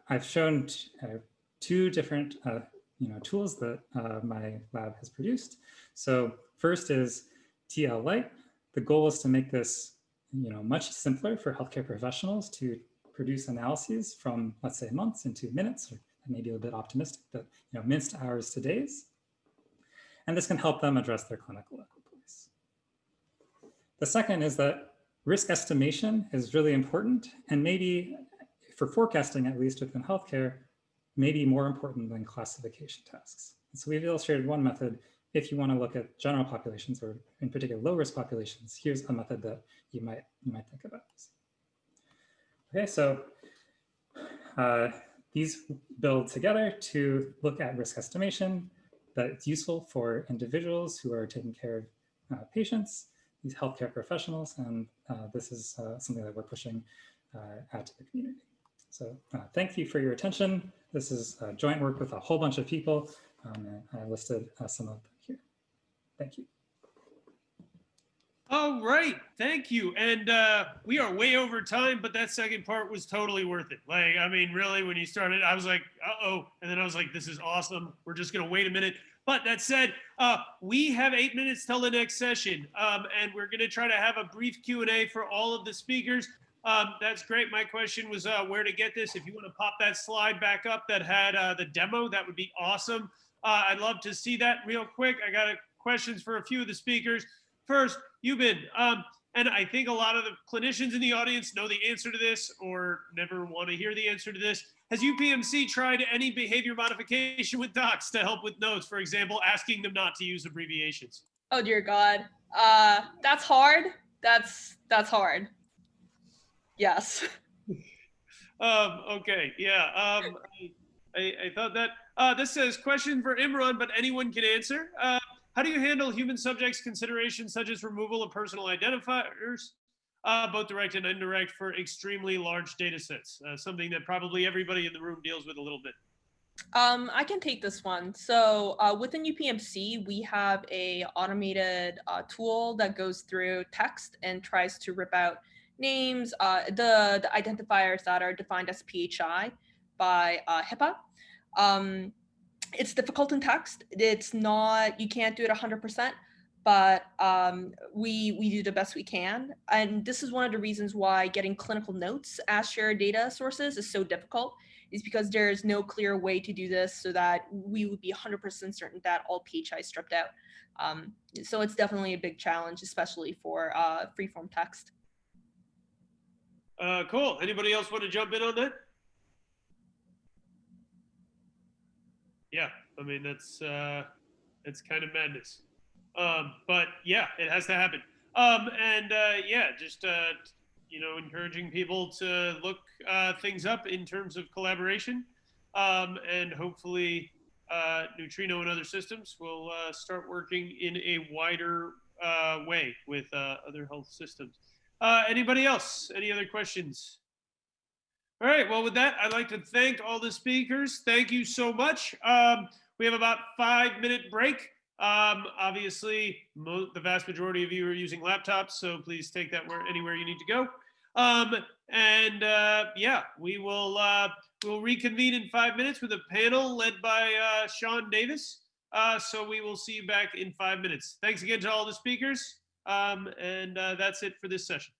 I've shown uh, two different uh, you know, tools that uh, my lab has produced. So first is TL Lite. The goal is to make this you know, much simpler for healthcare professionals to produce analyses from, let's say, months into minutes, or maybe a little bit optimistic, but you know, minutes to hours to days. And this can help them address their clinical equipoise. The second is that risk estimation is really important and maybe for forecasting, at least within healthcare, maybe more important than classification tasks. So we've illustrated one method. If you want to look at general populations or in particular low risk populations, here's a method that you might, you might think about. Okay, so uh, these build together to look at risk estimation that it's useful for individuals who are taking care of uh, patients, these healthcare professionals, and uh, this is uh, something that we're pushing uh, out to the community. So uh, thank you for your attention. This is joint work with a whole bunch of people. Um, I listed some of them here. Thank you. All right, thank you. And uh, we are way over time, but that second part was totally worth it. Like, I mean, really, when you started, I was like, uh-oh. And then I was like, this is awesome. We're just gonna wait a minute. But that said, uh, we have eight minutes till the next session. Um, and we're gonna try to have a brief Q&A for all of the speakers. Um, that's great. My question was uh, where to get this. If you wanna pop that slide back up that had uh, the demo, that would be awesome. Uh, I'd love to see that real quick. I got questions for a few of the speakers. First, Yubin, um, and I think a lot of the clinicians in the audience know the answer to this or never want to hear the answer to this. Has UPMC tried any behavior modification with docs to help with notes? For example, asking them not to use abbreviations. Oh dear God, uh, that's hard. That's that's hard. Yes. (laughs) um, okay, yeah. Um, I, I, I, thought that. Uh, this says question for Imran, but anyone can answer. Uh, how do you handle human subjects considerations such as removal of personal identifiers, uh, both direct and indirect for extremely large data sets? Uh, something that probably everybody in the room deals with a little bit. Um, I can take this one. So uh, within UPMC, we have a automated uh, tool that goes through text and tries to rip out names, uh, the, the identifiers that are defined as PHI by uh, HIPAA. Um, it's difficult in text. It's not, you can't do it 100%, but um, we, we do the best we can. And this is one of the reasons why getting clinical notes as shared data sources is so difficult is because there's no clear way to do this so that we would be 100% certain that all PHI is stripped out. Um, so it's definitely a big challenge, especially for uh, freeform text. Uh, cool. Anybody else want to jump in on that? yeah, I mean that's uh, it's kind of madness. Um, but yeah, it has to happen. Um, and uh, yeah, just uh, you know, encouraging people to look uh, things up in terms of collaboration, um, and hopefully uh, Neutrino and other systems will uh, start working in a wider uh, way with other health systems. Anybody else? Any other questions? All right. Well, with that, I'd like to thank all the speakers. Thank you so much. Um, we have about five minute break. Um, obviously, the vast majority of you are using laptops, so please take that where anywhere you need to go. Um, and uh, yeah, we will uh, we'll reconvene in five minutes with a panel led by uh, Sean Davis. Uh, so we will see you back in five minutes. Thanks again to all the speakers. Um, and uh, that's it for this session.